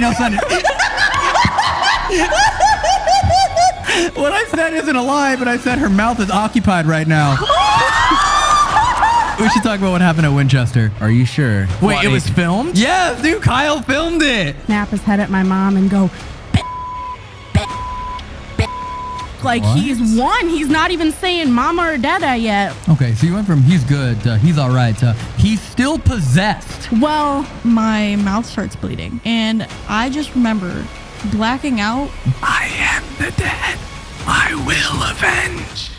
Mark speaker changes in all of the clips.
Speaker 1: right now, send what I said isn't a lie, but I said her mouth is occupied right now. we should talk about what happened at Winchester.
Speaker 2: Are you sure? Wait,
Speaker 1: Funny.
Speaker 2: it was filmed?
Speaker 1: Yes, dude, Kyle filmed it.
Speaker 3: snap his head at my mom and go, like
Speaker 1: What?
Speaker 3: he's one. He's not even saying mama or dada yet.
Speaker 1: Okay, so you went from he's good to he's all right to he's still possessed.
Speaker 4: Well, my mouth starts bleeding, and I just remember blacking out.
Speaker 1: I am the dead. I will avenge.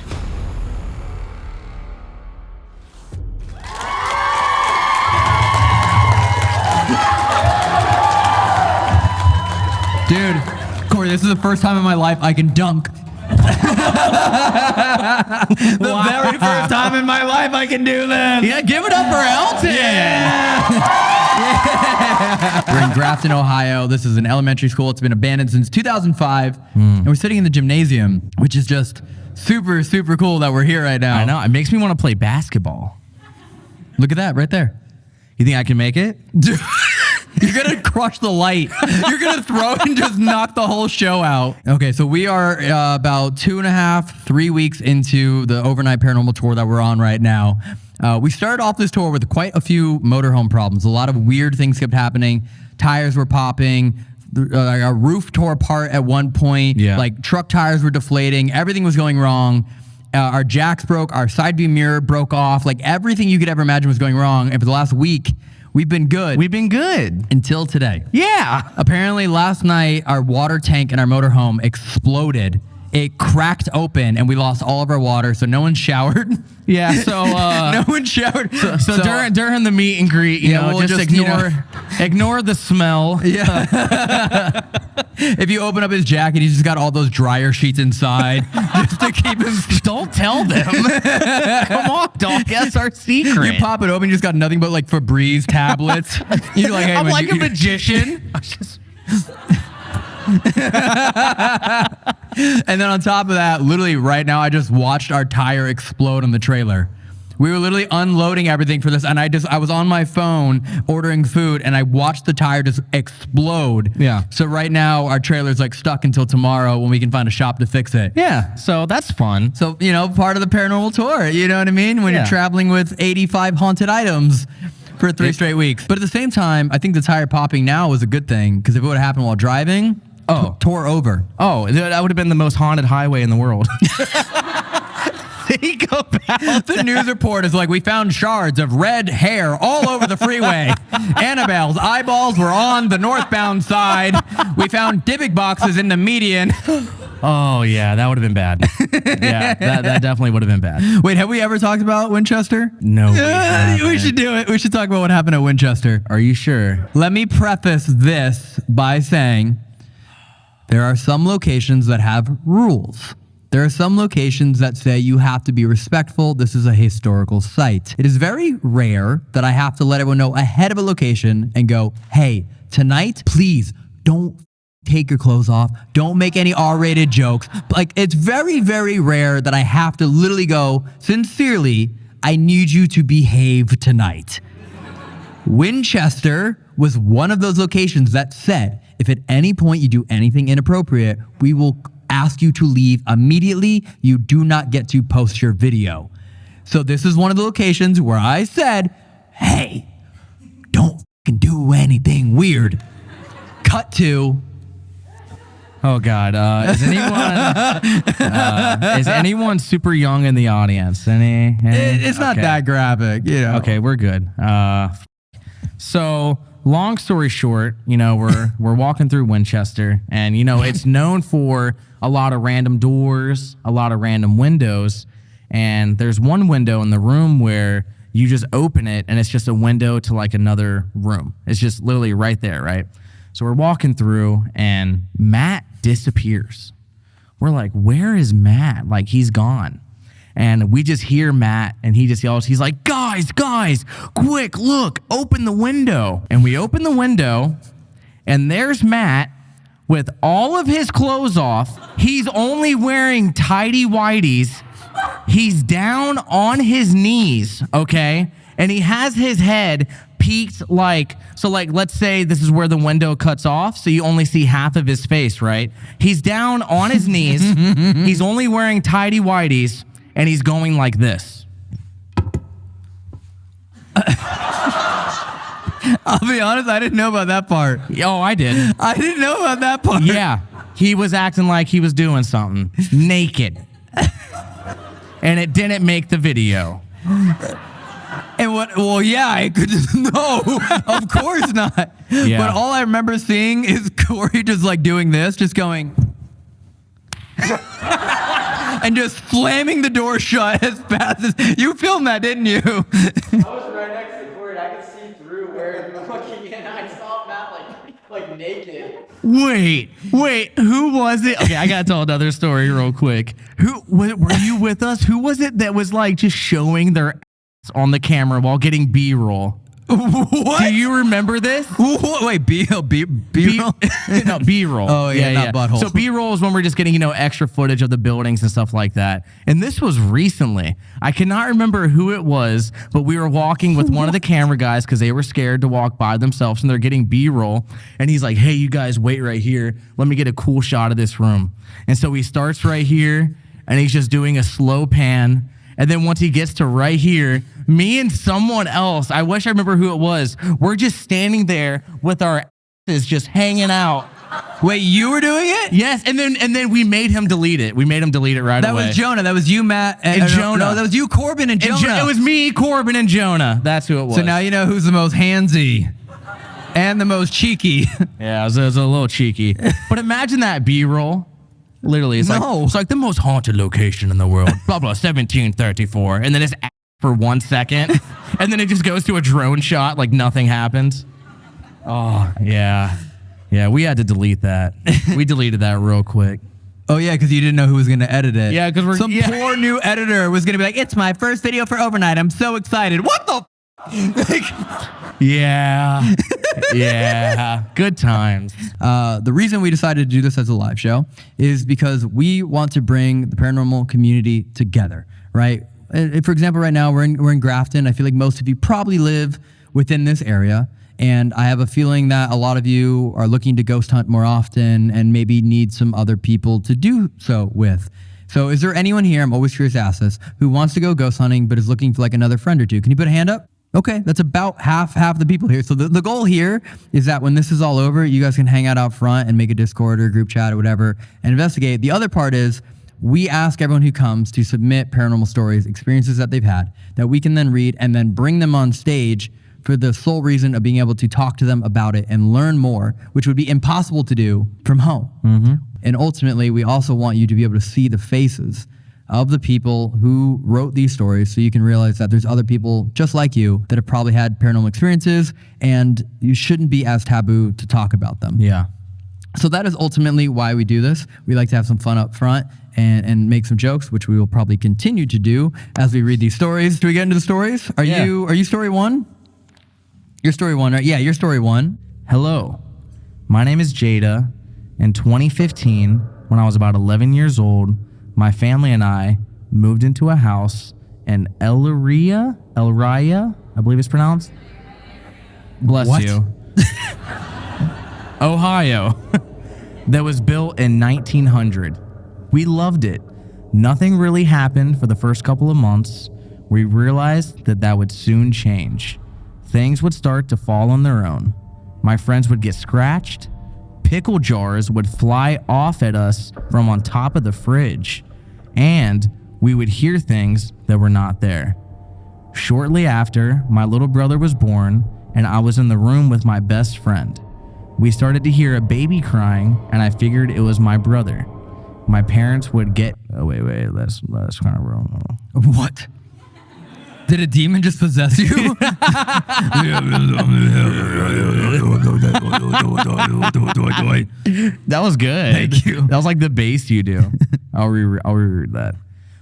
Speaker 1: Dude, Corey, this is the first time in my life I can dunk. the very first time in my life I can do this.
Speaker 2: Yeah, give it up for Elton.
Speaker 1: yeah We're in Grafton, Ohio. This is an elementary school. It's been abandoned since 2005.
Speaker 2: Hmm.
Speaker 1: And we're sitting in the gymnasium, which is just super, super cool that we're here right now.
Speaker 2: I know. It makes me want to play basketball.
Speaker 1: Look at that right there.
Speaker 2: You think I can make it?
Speaker 1: You're gonna crush the light. You're gonna throw and just knock the whole show out. Okay, so we are uh, about two and a half, three weeks into the overnight paranormal tour that we're on right now. Uh, we started off this tour with quite a few motorhome problems. A lot of weird things kept happening. Tires were popping. Uh, our roof tore apart at one point.
Speaker 2: Yeah.
Speaker 1: Like truck tires were deflating. Everything was going wrong. Uh, our jacks broke. Our side view mirror broke off. Like everything you could ever imagine was going wrong. And for the last week, we've been good
Speaker 2: We've been good.
Speaker 1: until today.
Speaker 2: Yeah.
Speaker 1: Apparently, last night our water tank in our motorhome exploded. It cracked open and we lost all of our water. So no one showered.
Speaker 2: Yeah. So, uh,
Speaker 1: no one showered.
Speaker 2: so, during during the meet and greet, you
Speaker 1: Yeah,
Speaker 2: know,
Speaker 1: we'll
Speaker 2: just,
Speaker 1: just, you
Speaker 2: ignore
Speaker 1: know-
Speaker 2: ignore the smell.
Speaker 1: Yeah. if you open up his jacket, he's just got all those dryer sheets inside just to keep him.
Speaker 2: Don't tell them. Come on, don't guess our secret.
Speaker 1: You pop it open, you just got nothing but like Febreze tablets. You're like, hey,
Speaker 2: I'm like
Speaker 1: you-
Speaker 2: a magician.
Speaker 1: And then on top of that, literally right now, I just watched our tire explode on the trailer. We were literally unloading everything for this, and I just I was on my phone ordering food, and I watched the tire just explode.
Speaker 2: Yeah.
Speaker 1: So right now, our trailer's like stuck until tomorrow when we can find a shop to fix it.
Speaker 2: yeah. So that's fun.
Speaker 1: So you know, part of the paranormal tour. You know what I mean? When
Speaker 2: Yeah.
Speaker 1: you're traveling with 85 haunted items for three straight weeks. But at the same time, I think the tire popping now was a good thing because if it would have happened while driving,
Speaker 2: Oh.
Speaker 1: tore over.
Speaker 2: Oh, that would have been the most haunted highway in the world. Think about
Speaker 1: The news report is like we found shards of red hair all over the freeway. Annabelle's eyeballs were on the northbound side. We found Dybbuk boxes in the median.
Speaker 2: Oh yeah, that would have been bad. yeah, that, that definitely would have been bad.
Speaker 1: Wait, have we ever talked about Winchester?
Speaker 2: No, we
Speaker 1: we should do it. We should talk about what happened at Winchester.
Speaker 2: Are you sure?
Speaker 1: Let me preface this by saying there are some locations that have rules. There are some locations that say you have to be respectful. This is a historical site. It is very rare that I have to let everyone know ahead of a location and go, hey, tonight, please don't take your clothes off. Don't make any R rated jokes. Like, it's very, very rare that I have to literally go, sincerely, I need you to behave tonight. Winchester was one of those locations that said if at any point you do anything inappropriate, we will ask you to leave immediately. You do not get to post your video. So this is one of the locations where I said, hey, don't fing do anything weird. Cut to
Speaker 2: Oh God, uh, is anyone uh, is anyone super young in the audience? Any? any?
Speaker 1: it- it's not
Speaker 2: Okay.
Speaker 1: that graphic, you know.
Speaker 2: Okay, we're good. Uh, so long story short, you know, we're we're walking through Winchester, and you know, it's known for a lot of random doors, a lot of random windows, and there's one window in the room where you just open it, and it's just a window to like another room. It's just literally right there, right? So we're walking through, and Matt disappears. We're like, where is Matt? Like he's gone. And we just hear Matt and he just yells, he's like, guys, guys, quick, look, open the window. And we open the window and there's Matt with all of his clothes off. He's only wearing tidy whities. He's down on his knees, okay? And he has his head peaked like so like let's say this is where the window cuts off so you only see half of his face right he's down on his knees he's only wearing tidy whities and he's going like this
Speaker 1: I'll be honest, I didn't know about that part.
Speaker 2: oh i did
Speaker 1: I didn't know about that part.
Speaker 2: yeah he was acting like he was doing something naked and it didn't make the video
Speaker 1: And what? Well, yeah, I could just no, of course not.
Speaker 2: Yeah.
Speaker 1: But all I remember seeing is Corey just like doing this, just going, and just slamming the door shut as fast as you filmed that, didn't you?
Speaker 5: I was right next to Corey. I could see through where he was looking in. I saw Matt like like naked.
Speaker 2: Wait, wait, who was it? Okay, I gotta tell another story real quick. Who wa- were you with us? Who was it that was like just showing their ass on the camera while getting B roll?
Speaker 1: What?
Speaker 2: Do you remember this?
Speaker 1: What? Wait, B oh, B B.
Speaker 2: no, B roll.
Speaker 1: Oh, yeah, not butthole.
Speaker 2: So B roll is when we're just getting, you know, extra footage of the buildings and stuff like that. And this was recently. I cannot remember who it was, but we were walking with one of the camera guys because they were scared to walk by themselves and they're getting B roll. And he's like, hey, you guys wait right here. Let me get a cool shot of this room. And so he starts right here and he's just doing a slow pan. And then once he gets to right here, me and someone else, I wish I remember who it was, we're just standing there with our asses just hanging out.
Speaker 1: Wait, you were doing it?
Speaker 2: Yes, and then and then we made him delete it. We made him delete it right
Speaker 1: That
Speaker 2: away.
Speaker 1: That was Jonah. That was you, Matt,
Speaker 2: And
Speaker 1: uh, no,
Speaker 2: Jonah.
Speaker 1: No, that was you, Corbin, and
Speaker 2: And
Speaker 1: Jonah.
Speaker 2: Jo- it was me, Corbin, and Jonah. That's who it was.
Speaker 1: so now you know who's the most handsy and the most cheeky.
Speaker 2: yeah, it was, it was a little cheeky. but imagine that B-roll. Literally, it's
Speaker 1: No.
Speaker 2: like it's like the most haunted location in the world. blah blah, seventeen thirty four, and then it's a- for one second, and then it just goes to a drone shot like nothing happens. Oh yeah, yeah. We had to delete that. we deleted that real quick.
Speaker 1: Oh yeah, because you didn't know who was going to edit it.
Speaker 2: Yeah, 'cause we're-
Speaker 1: some
Speaker 2: yeah.
Speaker 1: poor new editor was going to be like, "It's my first video for overnight. I'm so excited." What the? Like,
Speaker 2: Yeah, yeah. Good times.
Speaker 1: uh, the reason we decided to do this as a live show is because we want to bring the paranormal community together, right? For example, right now we're in we're in Grafton. I feel like most of you probably live within this area. And I have a feeling that a lot of you are looking to ghost hunt more often and maybe need some other people to do so with. So, is there anyone here? I'm always curious to ask this who wants to go ghost hunting but is looking for like another friend or two? Can you put a hand up? Okay, that's about half half the people here. So the, the goal here is that when this is all over, you guys can hang out out front and make a Discord or a group chat or whatever and investigate. The other part is we ask everyone who comes to submit paranormal stories, experiences that they've had, that we can then read and then bring them on stage for the sole reason of being able to talk to them about it and learn more, which would be impossible to do from home. Mm-hmm. And ultimately, we also want you to be able to see the faces of the people who wrote these stories so you can realize that there's other people just like you that have probably had paranormal experiences and you shouldn't be as taboo to talk about them.
Speaker 2: Yeah.
Speaker 1: So that is ultimately why we do this. We like to have some fun up front and, and make some jokes, which we will probably continue to do as we read these stories. Do we get into the stories? Are
Speaker 2: Yeah.
Speaker 1: you are you story one? You're story one, right? Yeah, you're story one.
Speaker 2: Hello, my name is Jada. In 2015, when I was about 11 years old, my family and I moved into a house in Elria, Elraya, I believe it's pronounced. Bless
Speaker 1: What?
Speaker 2: you. Ohio, that was built in 1900. We loved it. Nothing really happened for the first couple of months. We realized that that would soon change. Things would start to fall on their own. My friends would get scratched. Pickle jars would fly off at us from on top of the fridge. And we would hear things that were not there. Shortly after, my little brother was born, and I was in the room with my best friend. We started to hear a baby crying, and I figured it was my brother. My parents would get. Oh wait, wait. Let's kind of roll.
Speaker 1: What? Did a demon just possess you?
Speaker 2: That was good.
Speaker 1: Thank you.
Speaker 2: That was like the bass you do. I'll re I'll reread that.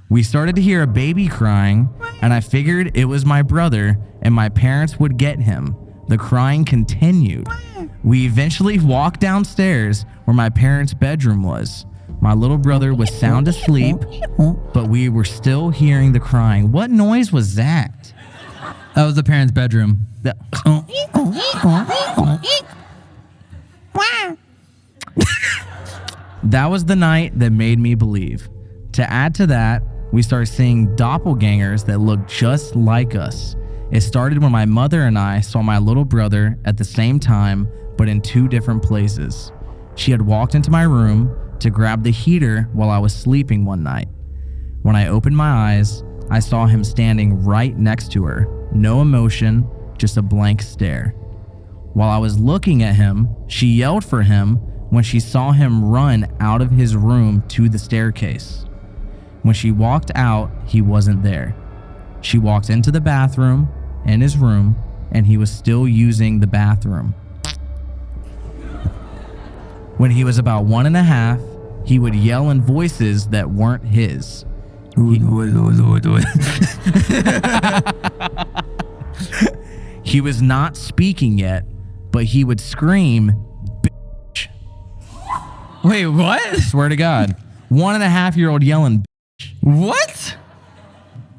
Speaker 2: We started to hear a baby crying, and I figured it was my brother, and my parents would get him. The crying continued. We eventually walked downstairs where my parents' bedroom was. My little brother was sound asleep, but we were still hearing the crying. What noise was that?
Speaker 1: That was the parents' bedroom.
Speaker 2: That- That was the night that made me believe. To add to that, we started seeing doppelgangers that looked just like us. It started when my mother and I saw my little brother at the same time, but in two different places. She had walked into my room to grab the heater while I was sleeping one night. When I opened my eyes, I saw him standing right next to her. No emotion, just a blank stare. While I was looking at him, she yelled for him when she saw him run out of his room to the staircase. When she walked out, he wasn't there. She walked into the bathroom in his room, and he was still using the bathroom. When he was about one and a half, he would yell in voices that weren't his. He was not speaking yet, but he would scream, bitch.
Speaker 1: Wait, what?
Speaker 2: Swear to God. One and a half year old yelling,
Speaker 1: What?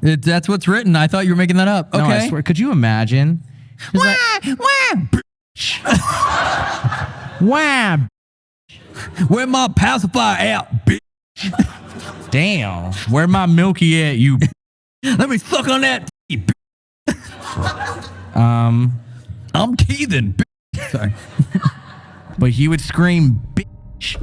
Speaker 1: It, that's what's written. I thought you were making that up.
Speaker 2: No,
Speaker 1: Okay.
Speaker 2: I swear. Could you imagine? It's like, wow.
Speaker 1: Where my pacifier at, bitch?
Speaker 2: Damn. Where my milky at, you?
Speaker 1: Let me suck on that.
Speaker 2: Um,
Speaker 1: I'm teething. bitch. Sorry.
Speaker 2: but he would scream, bitch,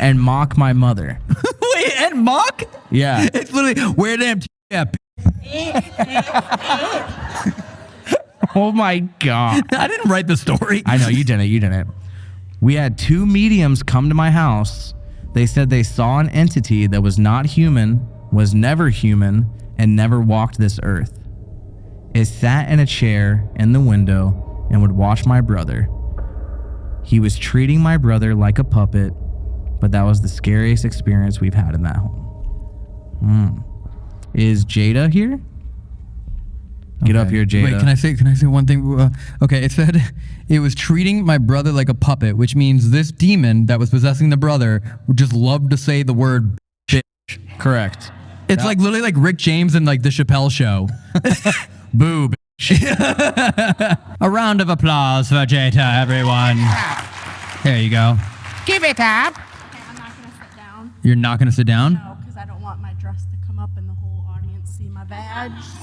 Speaker 2: and mock my mother.
Speaker 1: Wait, and mock?
Speaker 2: Yeah.
Speaker 1: It's literally where them bitch.
Speaker 2: Oh my God.
Speaker 1: I didn't write the story.
Speaker 2: I know you didn't. You didn't. We had two mediums come to my house. They said they saw an entity that was not human, was never human, and never walked this earth. It sat in a chair in the window and would watch my brother. He was treating my brother like a puppet, but that was the scariest experience we've had in that home. Hmm. Is Jada here? Get up here, Jada.
Speaker 1: Wait, can I say can I say one thing? Uh, okay, it said it was treating my brother like a puppet, which means this demon that was possessing the brother would just love to say the word.
Speaker 2: Correct.
Speaker 1: It's like literally like Rick James and like the Chappelle Show.
Speaker 2: Boo.
Speaker 1: A round of applause for Jada, everyone. There you go.
Speaker 2: Give it up.
Speaker 3: I'm not gonna sit down.
Speaker 1: You're not gonna sit down.
Speaker 3: No,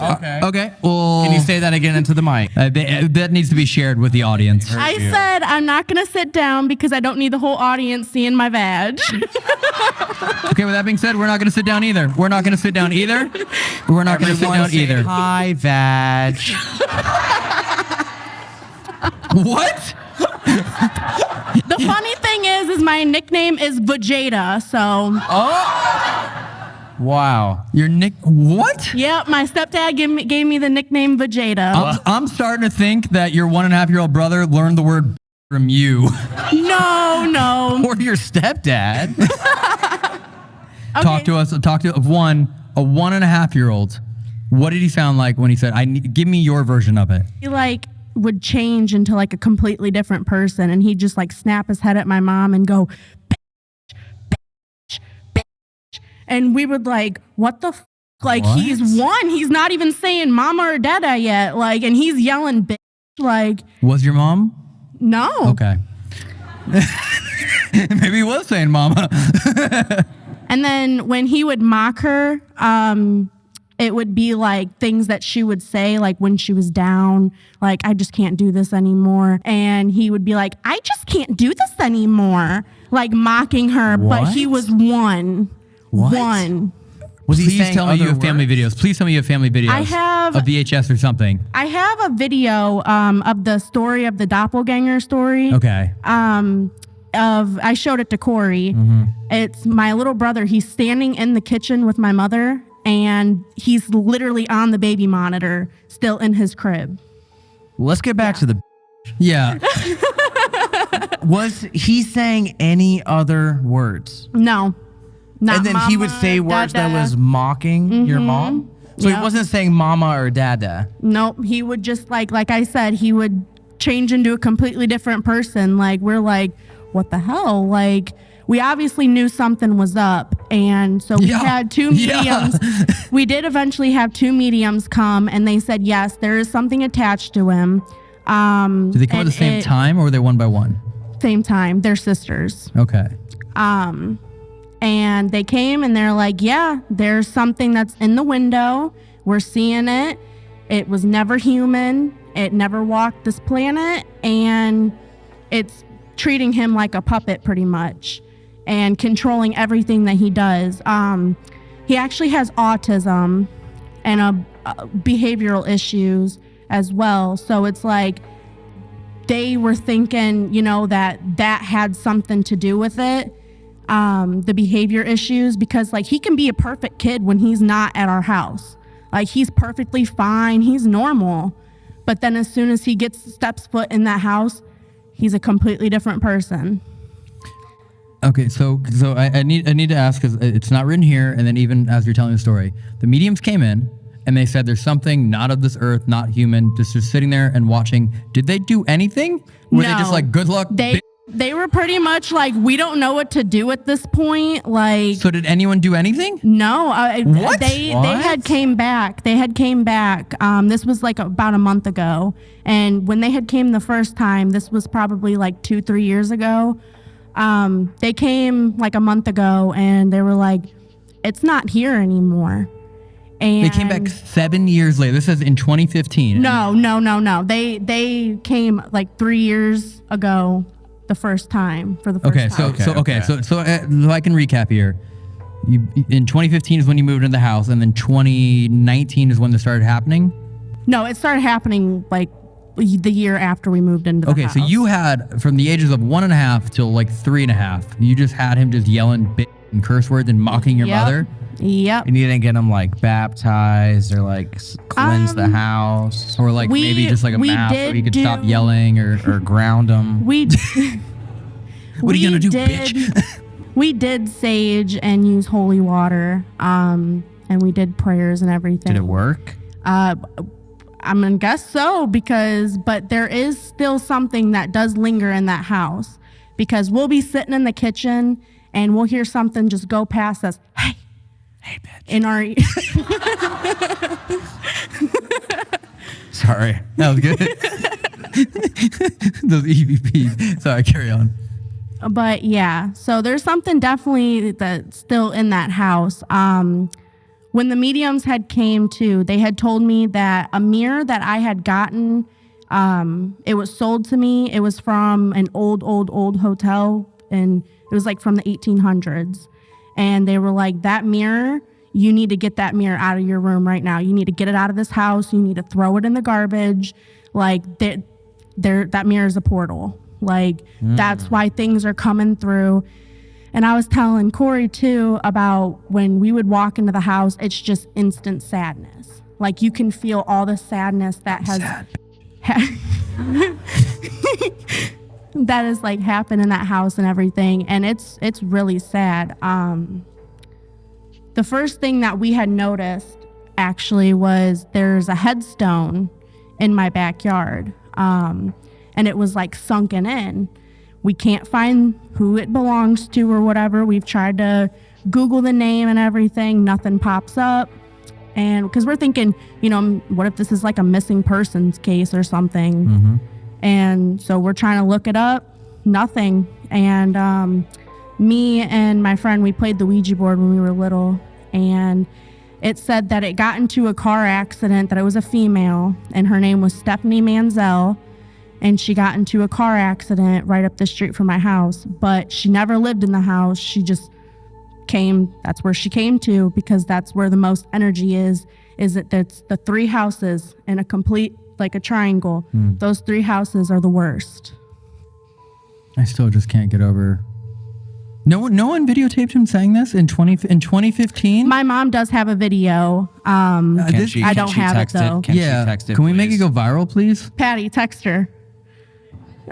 Speaker 2: Okay.
Speaker 1: Okay. Well,
Speaker 2: Can you say that again into the mic?
Speaker 1: uh, th- that needs to be shared with the audience.
Speaker 3: I said I'm not gonna sit down because I don't need the whole audience seeing my badge.
Speaker 1: Okay. With that being said, we're not gonna sit down either. We're not gonna sit down either. We're not gonna sit down either.
Speaker 2: Hi, Vag.
Speaker 1: What?
Speaker 3: the funny thing is, is my nickname is Vegeta. So,
Speaker 2: Wow.
Speaker 1: Your nick? What?
Speaker 3: yep, my stepdad gave me, gave me the nickname Vegeta.
Speaker 1: I'm, I'm starting to think that your one and a half year old brother learned the word from you.
Speaker 3: No, no.
Speaker 2: Or your stepdad.
Speaker 1: Talk to us. Talk to one a one and a half year old. What did he sound like when he said, "I need, give me your version of it"?
Speaker 3: He like would change into like a completely different person, and he'd just like snap his head at my mom and go, bitch, bitch, bitch. And we would like, what the. F-? Like
Speaker 1: What?
Speaker 3: he's one. He's not even saying mama or dada yet. Like, and he's yelling bitch. Like,
Speaker 1: Was your mom
Speaker 3: no.
Speaker 1: okay? Maybe he was saying "mama."
Speaker 3: And then when he would mock her, um, it would be like things that she would say, like when she was down, like, I just can't do this anymore. And he would be like, I just can't do this anymore, like mocking her. But he was one.
Speaker 2: What?
Speaker 3: One.
Speaker 2: Was he
Speaker 1: Please
Speaker 2: saying
Speaker 1: tell me you
Speaker 2: other
Speaker 1: have family videos. Please tell me you have family videos.
Speaker 3: I have-
Speaker 1: a VHS or something.
Speaker 3: I have a video um, of the story of the doppelganger story.
Speaker 1: Okay.
Speaker 3: um of I showed it to Corey. It's my little brother. He's standing in the kitchen with my mother and he's literally on the baby monitor still in his crib.
Speaker 2: Let's get back to the.
Speaker 1: Yeah.
Speaker 2: Was he saying any other words?
Speaker 3: No. Not
Speaker 2: and then he would say words that was mocking your mom? So
Speaker 3: Yep.
Speaker 2: he wasn't saying mama or dada.
Speaker 3: Nope. He would just like like I said, he would change into a completely different person. Like we're like, what the hell? Like we obviously knew something was up. And so we
Speaker 1: Yeah.
Speaker 3: had two
Speaker 1: Yeah.
Speaker 3: mediums. we did eventually have two mediums come, and they said yes, there is something attached to him. Um,
Speaker 1: Did they come at the same
Speaker 3: it-
Speaker 1: time or were they one by one?
Speaker 3: Same time. They're sisters.
Speaker 1: Okay.
Speaker 3: Um, and they came and they're like, yeah, there's something that's in the window. We're seeing it. It was never human. It never walked this planet. And it's treating him like a puppet pretty much and controlling everything that he does. Um, he actually has autism and a, uh, behavioral issues as well. So it's like they were thinking, you know, that that had something to do with it, um, the behavior issues, because like he can be a perfect kid when he's not at our house. Like he's perfectly fine, he's normal. But then as soon as he gets steps foot in that house, he's a completely different person.
Speaker 1: Okay, so so I, I need I need to ask because it's not written here, and then even as you're telling the story, the mediums came in and they said there's something not of this earth, not human, just just sitting there and watching. Did they do anything? Were they just like good luck?
Speaker 3: They
Speaker 1: bi-"
Speaker 3: they were pretty much like, we don't know what to do at this point. Like
Speaker 1: so did anyone do anything?
Speaker 3: No, uh,
Speaker 1: What?
Speaker 3: they
Speaker 2: What?
Speaker 3: they had came back. They had came back. Um, this was like about a month ago, and when they had came the first time, this was probably like two three years ago. Um, they came like a month ago, and they were like, "It's not here anymore." And
Speaker 1: They came back seven years later. This is in 2015.
Speaker 3: No, no, no, no. They they came like three years ago, the first time for the first
Speaker 1: Okay, so
Speaker 3: time.
Speaker 1: so okay,
Speaker 2: okay.
Speaker 1: so so, uh, so I can recap here. You in 2015 is when you moved into the house, and then 2019 is when this started happening.
Speaker 3: no, it started happening like the year after we moved into the house.
Speaker 1: Okay,
Speaker 3: house.
Speaker 1: so you had from the ages of one and a half till like three and a half, you just had him just yelling bit and curse words and mocking your
Speaker 3: Yep.
Speaker 1: mother.
Speaker 3: Yep.
Speaker 2: And you didn't get them like baptized or like cleanse the
Speaker 3: Um,
Speaker 2: house
Speaker 1: Or like
Speaker 3: We-
Speaker 1: maybe just like a
Speaker 3: we
Speaker 1: mask so
Speaker 3: did
Speaker 1: he could stop yelling or,
Speaker 2: or ground them.
Speaker 3: We
Speaker 1: what are you gonna do,
Speaker 3: did,
Speaker 1: bitch?
Speaker 3: we did sage and use holy water. Um and we did prayers and everything.
Speaker 2: Did it work?
Speaker 3: Uh I'm gonna guess so because but there is still something that does linger in that house. Because we'll be sitting in the kitchen and we'll hear something just go past us. Hey,
Speaker 2: Hey, bitch.
Speaker 3: in our
Speaker 2: Sorry.
Speaker 1: that was good. Those EVPs. Sorry, carry on.
Speaker 3: but yeah so there's something definitely that's still in that house um when the mediums had came to they had told me that a mirror that i had gotten um it was sold to me it was from an old old old hotel and it was like from the 1800s and they were like that mirror you need to get that mirror out of your room right now. You need to get it out of this house. You need to throw it in the garbage. Like that there that mirror is a portal. Like mm. that's why things are coming through. And i was telling corey too about when we would walk into the house it's just instant sadness. Like you can feel all the sadness that has that has like happened in that house and everything and it's it's really sad. Um the first thing that we had noticed actually was there's a headstone in my backyard um and it was like sunken in. We can't find who it belongs to or whatever. We've tried to google the name and everything. Nothing pops up. And because we're thinking you know what if this is like a missing persons case or something and so we're trying to look it up. Nothing. And um, me and my friend we played the ouija board when we were little. And it said that it got into a car accident that it was a female and her name was stephanie manzel and she got into a car accident right up the street from my house. But she never lived in the house. She just came that's where she came to because that's where the most energy is is that that's the three houses in a complete like a triangle those three houses are the worst
Speaker 1: I still just can't get over. No one, no one videotaped him saying this in 20 in 2015.
Speaker 3: my mom does have a video um
Speaker 1: Uh,
Speaker 2: Can
Speaker 1: this-
Speaker 2: she,
Speaker 3: I
Speaker 2: can
Speaker 3: don't
Speaker 2: she
Speaker 3: have it,
Speaker 2: text
Speaker 3: though.
Speaker 2: Can
Speaker 1: yeah,
Speaker 2: she text it?
Speaker 1: can we make it go viral, please?
Speaker 3: patty text her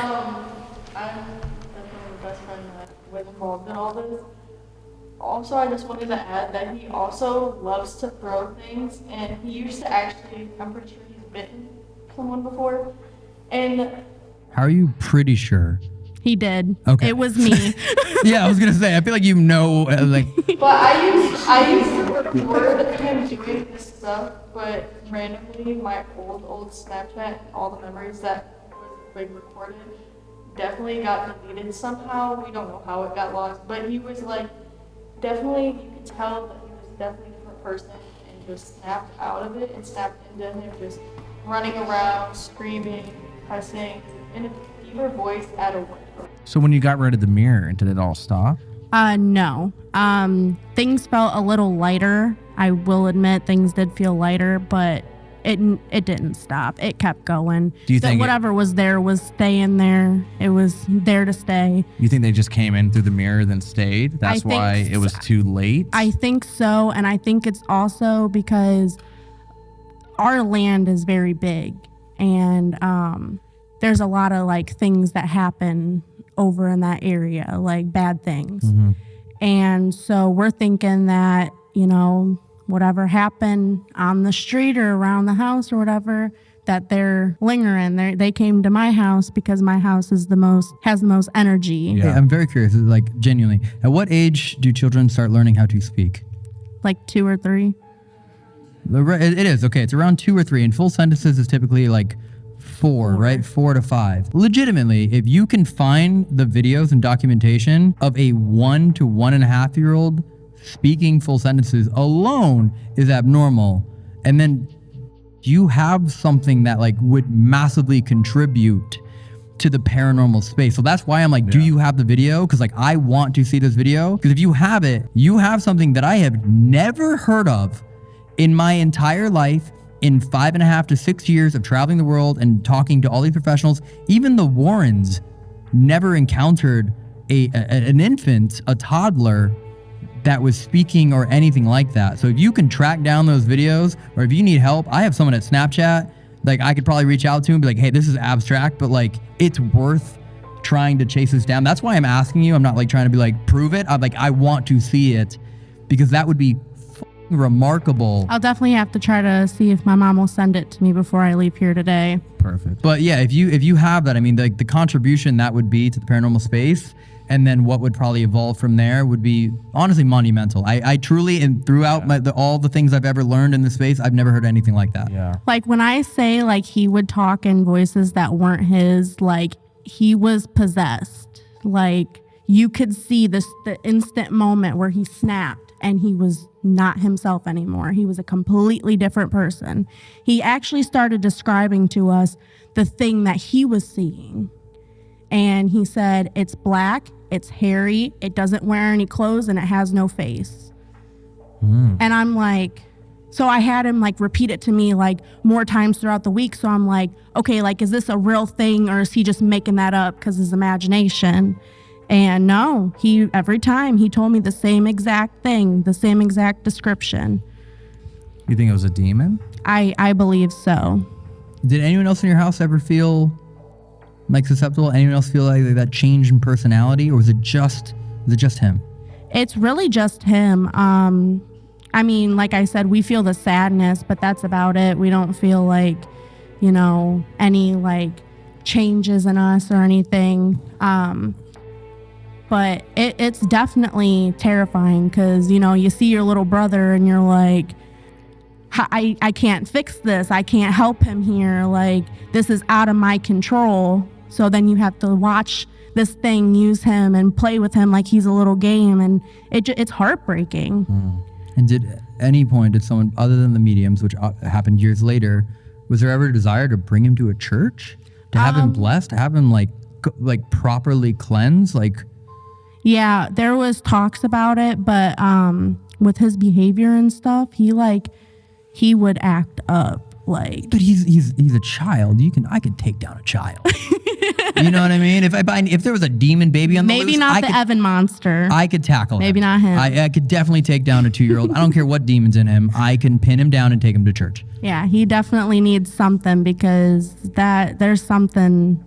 Speaker 6: Um, I'm definitely the best friend that was involved in all this. Also, I just wanted to add that he also loves to throw things, and he used to actually, I'm pretty sure he's bitten someone before. And
Speaker 1: How are you pretty sure?
Speaker 3: He did.
Speaker 1: Okay.
Speaker 3: It was me.
Speaker 1: yeah, I was gonna say. I feel like you know, uh, like
Speaker 6: But I used I used to record him doing this stuff, but randomly my old old Snapchat, all the memories that was like recorded, definitely got deleted somehow. We don't know how it got lost, but he was like definitely you could tell that he was definitely a different person and just snapped out of it and snapped into him just running around, screaming, cussing, in a fever voice at a window.
Speaker 2: So when you got rid of the mirror, did it all stop?
Speaker 3: Uh, no. Um, things felt a little lighter. I will admit things did feel lighter, but it it didn't stop. It kept going.
Speaker 2: Do you
Speaker 3: So
Speaker 2: think it-
Speaker 3: whatever was there was staying there? It was there to stay.
Speaker 2: You think they just came in through the mirror then stayed? That's
Speaker 3: think
Speaker 2: why it was too late.
Speaker 3: I think so, and I think it's also because our land is very big, and um, there's a lot of like things that happen over in that area, like bad things. And so we're thinking that you know whatever happened on the street or around the house or whatever. That they're lingering. They they came to my house because my house is the most has the most energy.
Speaker 2: Yeah.
Speaker 1: Hey, I'm very curious. Like genuinely, at what age do children start learning how to speak?
Speaker 3: Like two or three.
Speaker 1: The It it is okay. It's around two or three, and full sentences is typically like four, right? Four to five. Legitimately, if you can find the videos and documentation of a one to one and a half year old speaking full sentences alone is abnormal, and then you have something that like would massively contribute to the paranormal space. So that's why I'm like, do you have the video? Because like I want to see this video. Because if you have it, you have something that I have never heard of in my entire life. In five and a half to six years of traveling the world and talking to all these professionals, even the Warrens never encountered a, a an infant, a toddler that was speaking or anything like that. So if you can track down those videos or if you need help, I have someone at Snapchat, like I could probably reach out to and be like, hey, this is abstract, but like it's worth trying to chase this down. That's why I'm asking you. I'm not like trying to be like, prove it. I'm like, I want to see it because that would be remarkable.
Speaker 3: I'll definitely have to try to see if my mom will send it to me before I leave here today.
Speaker 2: Perfect.
Speaker 1: But yeah, if you if you have that, I mean, the the contribution that would be to the paranormal space, and then what would probably evolve from there would be honestly monumental. I, I truly and throughout my, the, all the things I've ever learned in the space, I've never heard anything like that.
Speaker 2: Yeah.
Speaker 3: Like when I say like he would talk in voices that weren't his, like he was possessed. Like you could see this the instant moment where he snapped and he was not himself anymore. He was a completely different person. He actually started describing to us the thing that he was seeing. And he said, It's black, it's hairy, it doesn't wear any clothes, and it has no face. Hmm. And I'm like, so I had him like repeat it to me like more times throughout the week. So I'm like, okay, like, is this a real thing or is he just making that up because his imagination? And no, he every time he told me the same exact thing, the same exact description.
Speaker 2: You think it was a demon?
Speaker 3: I I believe so.
Speaker 1: Did anyone else in your house ever feel like susceptible? Anyone else feel like that change in personality, or was it just was it just him?
Speaker 3: It's really just him. Um, I mean, like I said, we feel the sadness, but that's about it. We don't feel like, you know, any like changes in us or anything. Um, but it, it's definitely terrifying because, you know, you see your little brother and you're like, I, I can't fix this. I can't help him here. Like, this is out of my control. So then you have to watch this thing use him and play with him like he's a little game. And it, it's heartbreaking.
Speaker 1: And did at any point did someone other than the mediums, which uh, happened years later, was there ever a desire to bring him to a church, to have him blessed, to have him like like properly cleansed, like
Speaker 3: Yeah, there was talks about it, but um, with his behavior and stuff, he like, he would act up. Like,
Speaker 1: But he's he's he's a child. You can I could take down a child. you know what I mean? If I find if there was a demon baby on the
Speaker 3: maybe
Speaker 1: loose,
Speaker 3: not
Speaker 1: I
Speaker 3: the
Speaker 1: could,
Speaker 3: Evan monster.
Speaker 1: I could tackle
Speaker 3: Maybe
Speaker 1: him.
Speaker 3: not him.
Speaker 1: I, I could definitely take down a two year old. I don't care what demons in him. I can pin him down and take him to church.
Speaker 3: Yeah, he definitely needs something because that there's something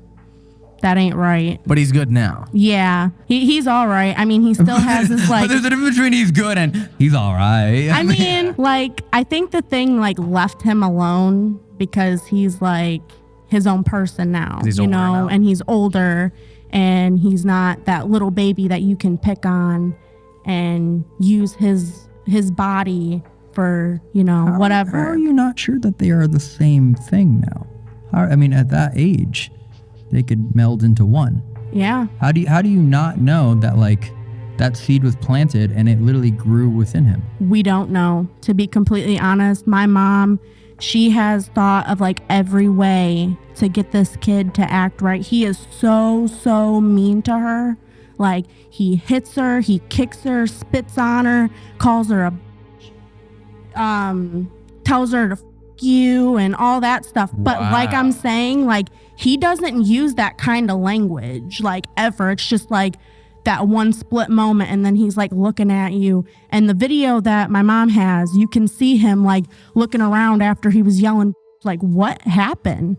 Speaker 3: that ain't right.
Speaker 2: But he's good now.
Speaker 3: Yeah, he, he's all right. I mean, he still has
Speaker 1: but
Speaker 3: like.
Speaker 1: there's a difference between he's good and he's all right.
Speaker 3: I mean, like I think the thing like left him alone because he's like his own person now,
Speaker 2: He's
Speaker 3: you know,
Speaker 2: now.
Speaker 3: and he's older and he's not that little baby that you can pick on and use his his body for you know whatever.
Speaker 1: How are you not sure that they are the same thing now? How, I mean, at that age, they could meld into one.
Speaker 3: yeah.
Speaker 1: How do you how do you not know that like that seed was planted and it literally grew within him?
Speaker 3: we don't know to be completely honest my mom she has thought of like every way to get this kid to act right he is so so mean to her like he hits her he kicks her spits on her calls her a um tells her to f- you and all that stuff but like i'm saying like he doesn't use that kind of language like ever it's just like that one split moment and then he's like looking at you and the video that my mom has you can see him like looking around after he was yelling like what happened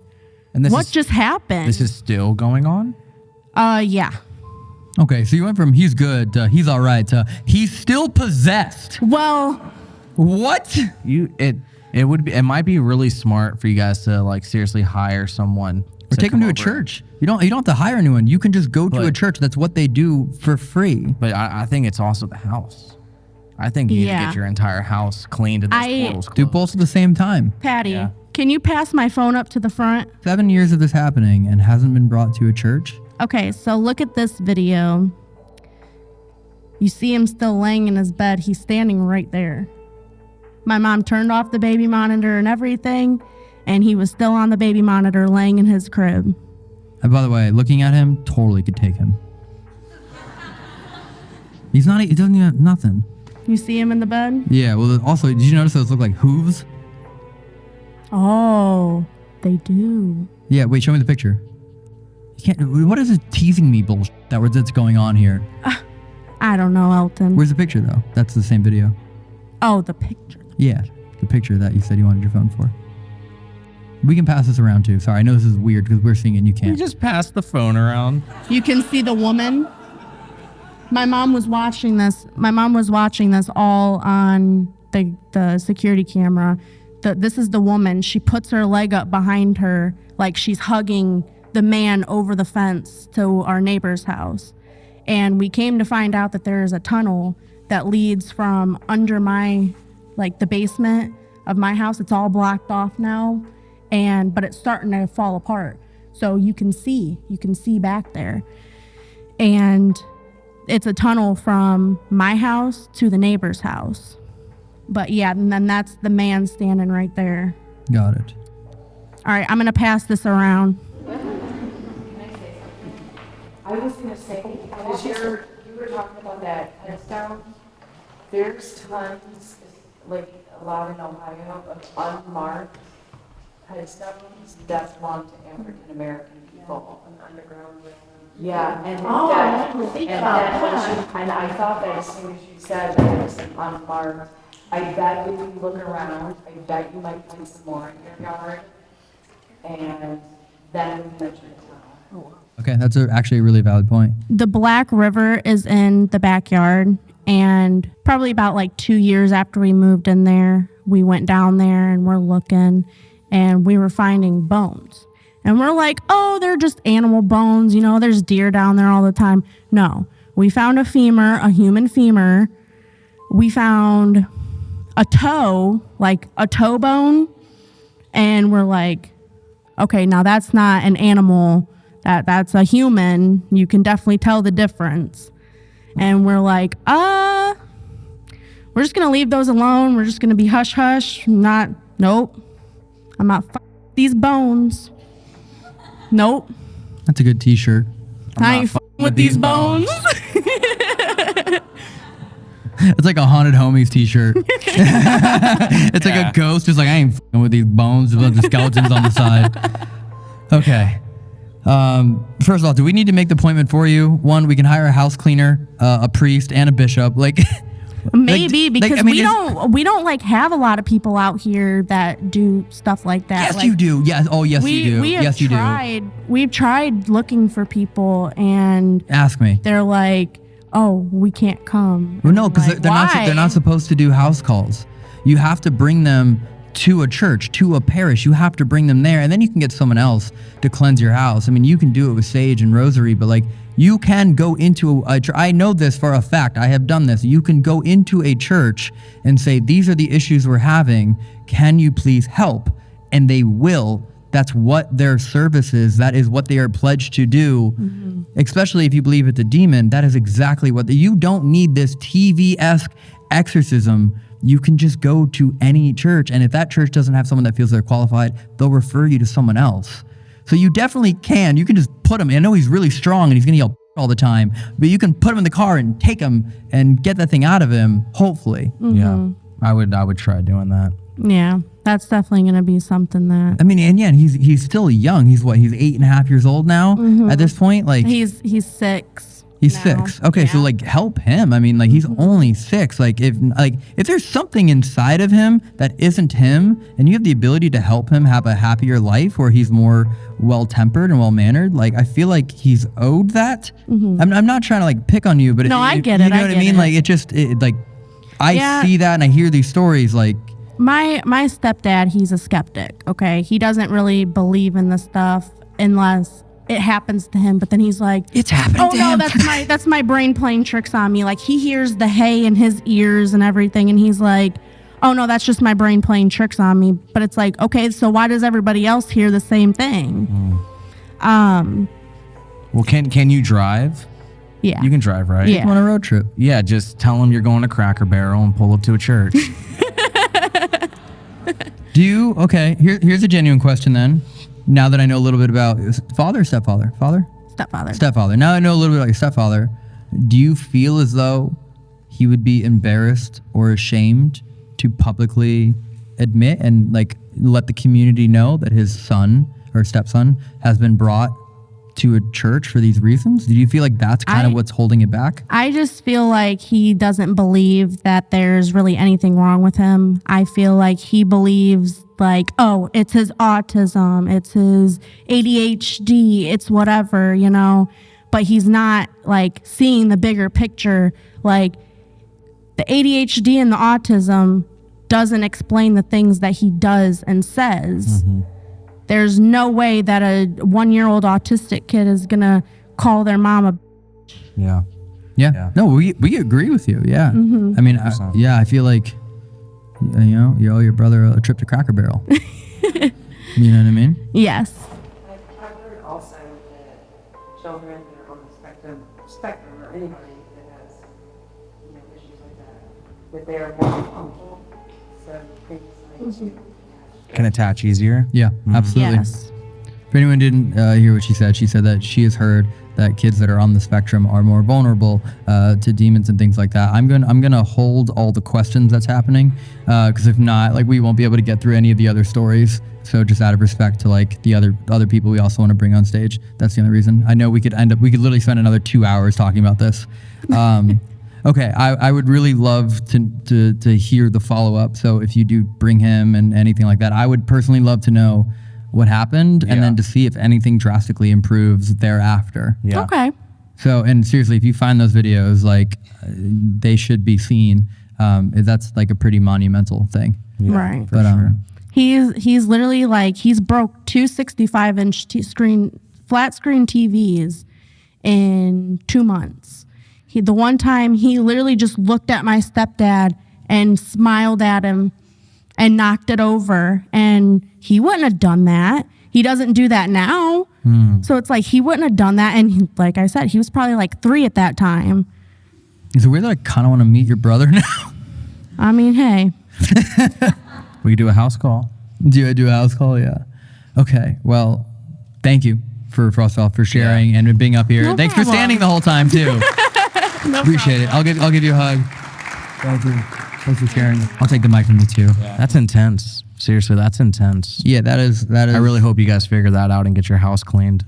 Speaker 2: And this
Speaker 3: what
Speaker 2: is
Speaker 3: just happened
Speaker 2: this is still going on.
Speaker 3: uh yeah
Speaker 1: Okay, so you went from he's good to he's all right to he's still possessed.
Speaker 3: well
Speaker 1: What?
Speaker 2: You it it would be it might be really smart for you guys to like seriously hire someone
Speaker 1: Or take him
Speaker 2: come
Speaker 1: to a
Speaker 2: over.
Speaker 1: church. You don't you don't have to hire anyone. You can just go to a church. That's what they do for free.
Speaker 2: But I, I think it's also the house. I think you need to get your entire house cleaned and those
Speaker 3: I-
Speaker 2: portals
Speaker 1: Do both at the same time.
Speaker 3: patty
Speaker 2: Yeah.
Speaker 3: can you pass my phone up to the front
Speaker 1: Seven years of this happening and hasn't been brought to a church.
Speaker 3: okay so look at this video you see him still laying in his bed he's standing right there my mom turned off the baby monitor and everything and he was still on the baby monitor laying in his crib
Speaker 1: And by the way, looking at him, totally could take him. He's not. He doesn't even have nothing.
Speaker 3: You see him in the bed?
Speaker 1: Yeah. Well, also, did you notice those look like hooves?
Speaker 3: Oh, they do.
Speaker 1: Yeah. Wait. Show me the picture. You can't. What is this teasing me bullshit that that's going on here?
Speaker 3: Uh, I don't know, Elton.
Speaker 1: Where's the picture though? That's the same video.
Speaker 3: oh, the picture.
Speaker 1: Yeah, the picture that you said you wanted your phone for. We can pass this around too. Sorry, I know this is weird because we're seeing it and you
Speaker 2: You
Speaker 1: can't.
Speaker 2: You just pass the phone around.
Speaker 3: You can see the woman. My mom was watching this. My mom was watching this all on the the security camera. The, this is the woman. She puts her leg up behind her like she's hugging the man over the fence to our neighbor's house. And we came to find out that there is a tunnel that leads from under my like the basement of my house. It's all blocked off now. And but it's starting to fall apart. So you can see, you can see back there. And it's a tunnel from my house to the neighbor's house. But yeah, and then that's the man standing right there.
Speaker 1: Got it.
Speaker 3: All right, I'm gonna pass this around.
Speaker 6: I was gonna say, because you're, you were talking about that headstone, there's tons, like, a lot in Ohio of unmarked headstones that belong to African American people. An Underground. Yeah, and that, and that was, and I thought that as soon as you said that it was unmarked, I bet if you look around, I bet you might find some more in your yard. And then we mentioned the tunnel.
Speaker 1: Okay, that's a, actually a really valid point.
Speaker 3: The Black River is in the backyard, and probably about like two years after we moved in there, we went down there and we're looking, and we were finding bones. And we're like, oh, they're just animal bones, you know, there's deer down there all the time. No, we found a femur, a human femur. We found a toe, like a toe bone, and we're like, okay, now that's not an animal. That that's a human. You can definitely tell the difference. And we're like, uh, we're just gonna leave those alone. We're just gonna be hush hush. Not, nope. I'm not f- these bones. Nope.
Speaker 1: That's a good T-shirt.
Speaker 3: I ain't f- with these bones.
Speaker 1: It's like a haunted homies T-shirt. it's like a ghost, just like I ain't fing with these bones, with a bunch of skeletons on the side. Okay. Um, first of all, do we need to make the appointment for you? One, we can hire a house cleaner, uh, a priest, and a bishop. Like,
Speaker 3: Maybe
Speaker 1: like,
Speaker 3: because
Speaker 1: I mean,
Speaker 3: we don't we don't like have a lot of people out here that do stuff like that.
Speaker 1: yes,
Speaker 3: Like,
Speaker 1: you do. Yes. Oh, yes,
Speaker 3: we
Speaker 1: you do.
Speaker 3: we have
Speaker 1: yes, you do.
Speaker 3: tried we've tried looking for people and
Speaker 1: Ask me.
Speaker 3: they're like, "Oh, we can't come."
Speaker 1: Well, no, because
Speaker 3: like,
Speaker 1: they're not. They're not supposed to do house calls. You have to bring them to a church, to a parish. You have to bring them there, and then you can get someone else to cleanse your house. I mean, you can do it with sage and rosary, but like You can go into a church. I know this for a fact. I have done this. You can go into a church and say, These are the issues we're having. Can you please help? And they will. That's what their service is. That is what they are pledged to do. Mm-hmm. Especially if you believe it's a demon. That is exactly what you don't need this TV esque exorcism. You can just go to any church. And if that church doesn't have someone that feels they're qualified, they'll refer you to someone else. So you definitely can. You can just put him. I know he's really strong and he's gonna yell all the time, but you can put him in the car and take him and get that thing out of him. Hopefully.
Speaker 2: Yeah. Mm-hmm. I would I would try doing that.
Speaker 3: Yeah, that's definitely gonna be something that
Speaker 1: I mean, and yeah, he's he's still young. He's what? He's eight and a half years old now mm-hmm. at this point. Like
Speaker 3: he's he's six.
Speaker 1: He's
Speaker 3: now.
Speaker 1: six. Okay, so like help him. I mean, like he's only six. Like if like if there's something inside of him that isn't him, and you have the ability to help him have a happier life where he's more well tempered and well mannered, like I feel like he's owed that. I'm, I'm not trying to like pick on you, but
Speaker 3: Mm-hmm. No,
Speaker 1: it,
Speaker 3: I
Speaker 1: it- You know
Speaker 3: I
Speaker 1: what I mean?
Speaker 3: it.
Speaker 1: Like it just it, like I
Speaker 3: Yeah.
Speaker 1: see that and I hear these stories. Like
Speaker 3: my my stepdad he's a skeptic okay he doesn't really believe in the stuff unless it happens to him but then he's like
Speaker 1: it's happening
Speaker 3: oh
Speaker 1: to
Speaker 3: no
Speaker 1: him.
Speaker 3: that's my that's my brain playing tricks on me like he hears the hay in his ears and everything and he's like oh no that's just my brain playing tricks on me but it's like okay so why does everybody else hear the same thing um
Speaker 2: Well, can can you drive?
Speaker 3: yeah
Speaker 2: You can drive, right?
Speaker 3: Yeah.
Speaker 1: on a road trip.
Speaker 2: Yeah, just tell them you're going to Cracker Barrel and pull up to a church.
Speaker 1: Do you okay? Here, here's a genuine question then. Now that I know a little bit about father, stepfather, father,
Speaker 3: stepfather
Speaker 1: stepfather. Now I know a little bit about your stepfather. Do you feel as though he would be embarrassed or ashamed to publicly admit and like let the community know that his son or stepson has been brought to a church for these reasons? Do you feel like that's kind of what's holding it back?
Speaker 3: I just feel like he doesn't believe that there's really anything wrong with him. I feel like he believes like, oh, it's his autism, it's his ADHD, it's whatever, you know. But he's not like seeing the bigger picture. Like the ADHD and the autism doesn't explain the things that he does and says. Mm-hmm. There's no way that a one year old autistic kid is gonna call their mom a
Speaker 2: yeah.
Speaker 1: Yeah.
Speaker 2: Yeah.
Speaker 1: No, we we agree with you. Yeah.
Speaker 3: Mm-hmm.
Speaker 1: I mean, I, yeah, I feel like you know, you owe your brother a trip to Cracker Barrel. you know what I mean?
Speaker 3: yes.
Speaker 7: I've, I've heard also that children that are on the spectrum, spectrum or anybody that has, you know, issues like that, that they are more punctual, so things like
Speaker 2: Can attach easier.
Speaker 1: Yeah, absolutely.
Speaker 3: Yes.
Speaker 1: If anyone didn't uh, hear what she said, she said that she has heard that kids that are on the spectrum are more vulnerable uh, to demons and things like that. I'm gonna I'm gonna hold all the questions that's happening because if not, like we won't be able to get through any of the other stories. So just out of respect to like the other other people we also want to bring on stage, that's the only reason. I know we could end up we could literally spend another two hours talking about this. Um, okay, I, I would really love to, to to hear the follow up. So if you do bring him and anything like that, I would personally love to know what happened and
Speaker 2: Yeah.
Speaker 1: then to see if anything drastically improves thereafter.
Speaker 2: Yeah.
Speaker 3: Okay.
Speaker 1: So, and seriously, if you find those videos, like uh, they should be seen. Um, that's like a pretty monumental thing.
Speaker 3: right.
Speaker 1: But um,
Speaker 3: He's he's literally like he's broke two 65 inch t- screen flat screen TVs in two months. He the one time he literally just looked at my stepdad and smiled at him and knocked it over, and he wouldn't have done that. He doesn't do that now. Hmm. So it's like he wouldn't have done that. And he, like I said, he was probably like three at that time.
Speaker 1: is it weird that I kind of want to meet your brother now?
Speaker 3: I mean, hey,
Speaker 2: We could do a house call.
Speaker 1: do I do a house call? Yeah. Okay. Well, thank you for Frostfall for sharing and being up here.
Speaker 3: No
Speaker 1: Thanks for standing the whole time too. Appreciate it. I'll give I'll give you a hug. Thank you. Thanks for sharing. I'll take the mic from you too.
Speaker 2: That's intense. Seriously, that's intense.
Speaker 1: Yeah, that is that is.
Speaker 2: I really hope you guys figure that out and get your house cleaned.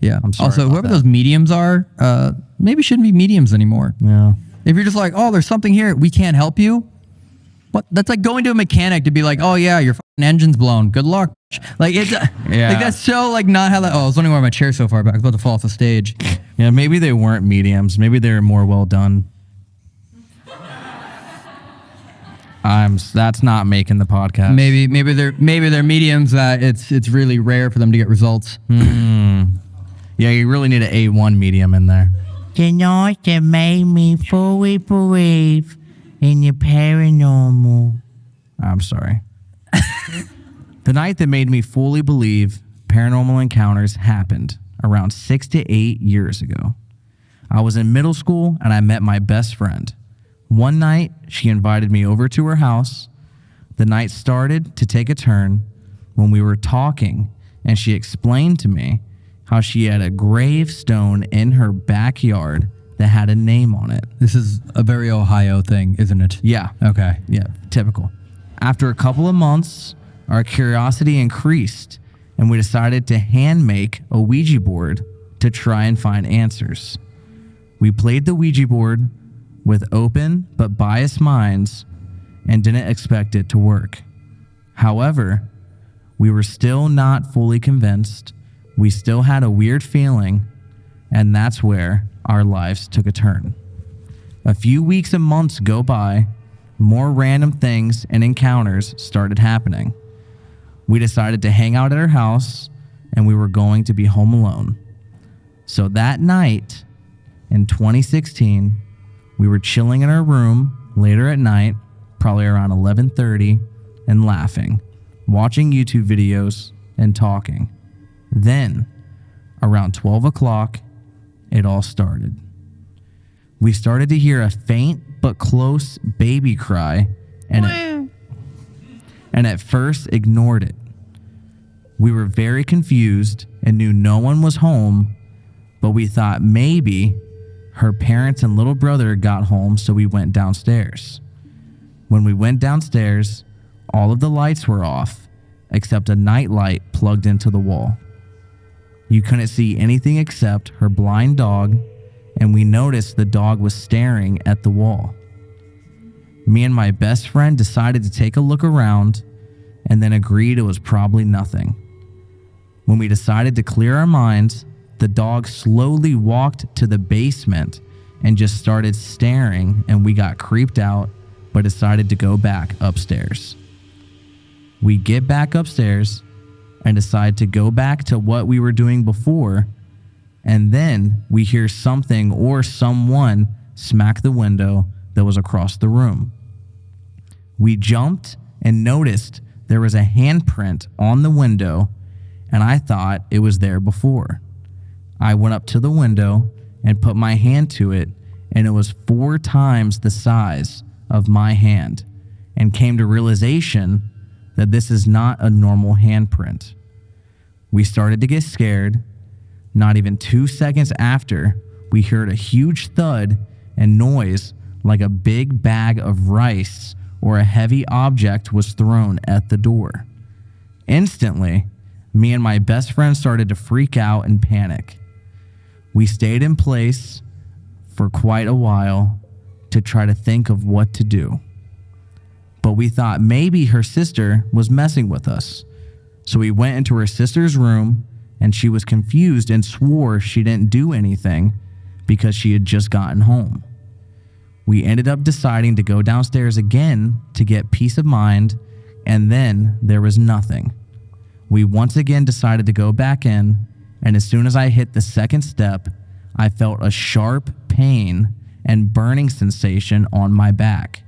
Speaker 1: Yeah.
Speaker 2: I'm sorry
Speaker 1: also,
Speaker 2: about
Speaker 1: whoever
Speaker 2: that.
Speaker 1: those mediums are, uh, maybe shouldn't be mediums anymore.
Speaker 2: Yeah.
Speaker 1: If you're just like, oh, there's something here, we can't help you. What? That's like going to a mechanic to be like, oh yeah, your fucking engine's blown. Good luck. Like it's uh,
Speaker 2: Yeah.
Speaker 1: like that's so like not how that. Oh, I was wondering why my chair's so far back. I was about to fall off the stage.
Speaker 2: Yeah, maybe they weren't mediums. Maybe they were more well done. I'm. That's not making the podcast.
Speaker 1: Maybe maybe they're maybe they're mediums that it's it's really rare for them to get results. Hmm.
Speaker 2: Yeah, you really need an A1 medium in there.
Speaker 8: The night that made me fully believe in the paranormal.
Speaker 2: I'm sorry. the night that made me fully believe paranormal encounters happened around six to eight years ago. I was in middle school and I met my best friend. One night, she invited me over to her house. The night started to take a turn when we were talking, and she explained to me how she had a gravestone in her backyard that had a name on it.
Speaker 1: This is a very Ohio thing, isn't it?
Speaker 2: Yeah,
Speaker 1: Okay.
Speaker 2: yeah, typical. After a couple of months, our curiosity increased and we decided to hand make a Ouija board to try and find answers. We played the Ouija board with open but biased minds and didn't expect it to work. However, we were still not fully convinced. We still had a weird feeling, and that's where our lives took a turn. A few weeks and months go by, more random things and encounters started happening. We decided to hang out at her house and we were going to be home alone. So that night in 2016, we were chilling in our room later at night, probably around 11:30, and laughing, watching YouTube videos and talking. Then, around 12 o'clock, it all started we started to hear a faint but close baby cry and it, and at first ignored it. We were very confused and knew no one was home, but we thought maybe her parents and little brother got home, so we went downstairs. When we went downstairs, all of the lights were off except a night light plugged into the wall. You couldn't see anything except her blind dog and we noticed the dog was staring at the wall. Me and my best friend decided to take a look around and then agreed it was probably nothing. When we decided to clear our minds, the dog slowly walked to the basement and just started staring, and we got creeped out but decided to go back upstairs. We get back upstairs and decide to go back to what we were doing before and then we hear something or someone smack the window that was across the room. We jumped and noticed there was a handprint on the window, and I thought it was there before. I went up to the window and put my hand to it, and it was four times the size of my hand, and came to realization that this is not a normal handprint. We started to get scared not even two seconds after, we heard a huge thud and noise like a big bag of rice or a heavy object was thrown at the door. Instantly, me and my best friend started to freak out and panic. We stayed in place for quite a while to try to think of what to do. But we thought maybe her sister was messing with us. So we went into her sister's room and she was confused and swore she didn't do anything because she had just gotten home. We ended up deciding to go downstairs again to get peace of mind, and then there was nothing. We once again decided to go back in, and as soon as I hit the second step, I felt a sharp pain and burning sensation on my back.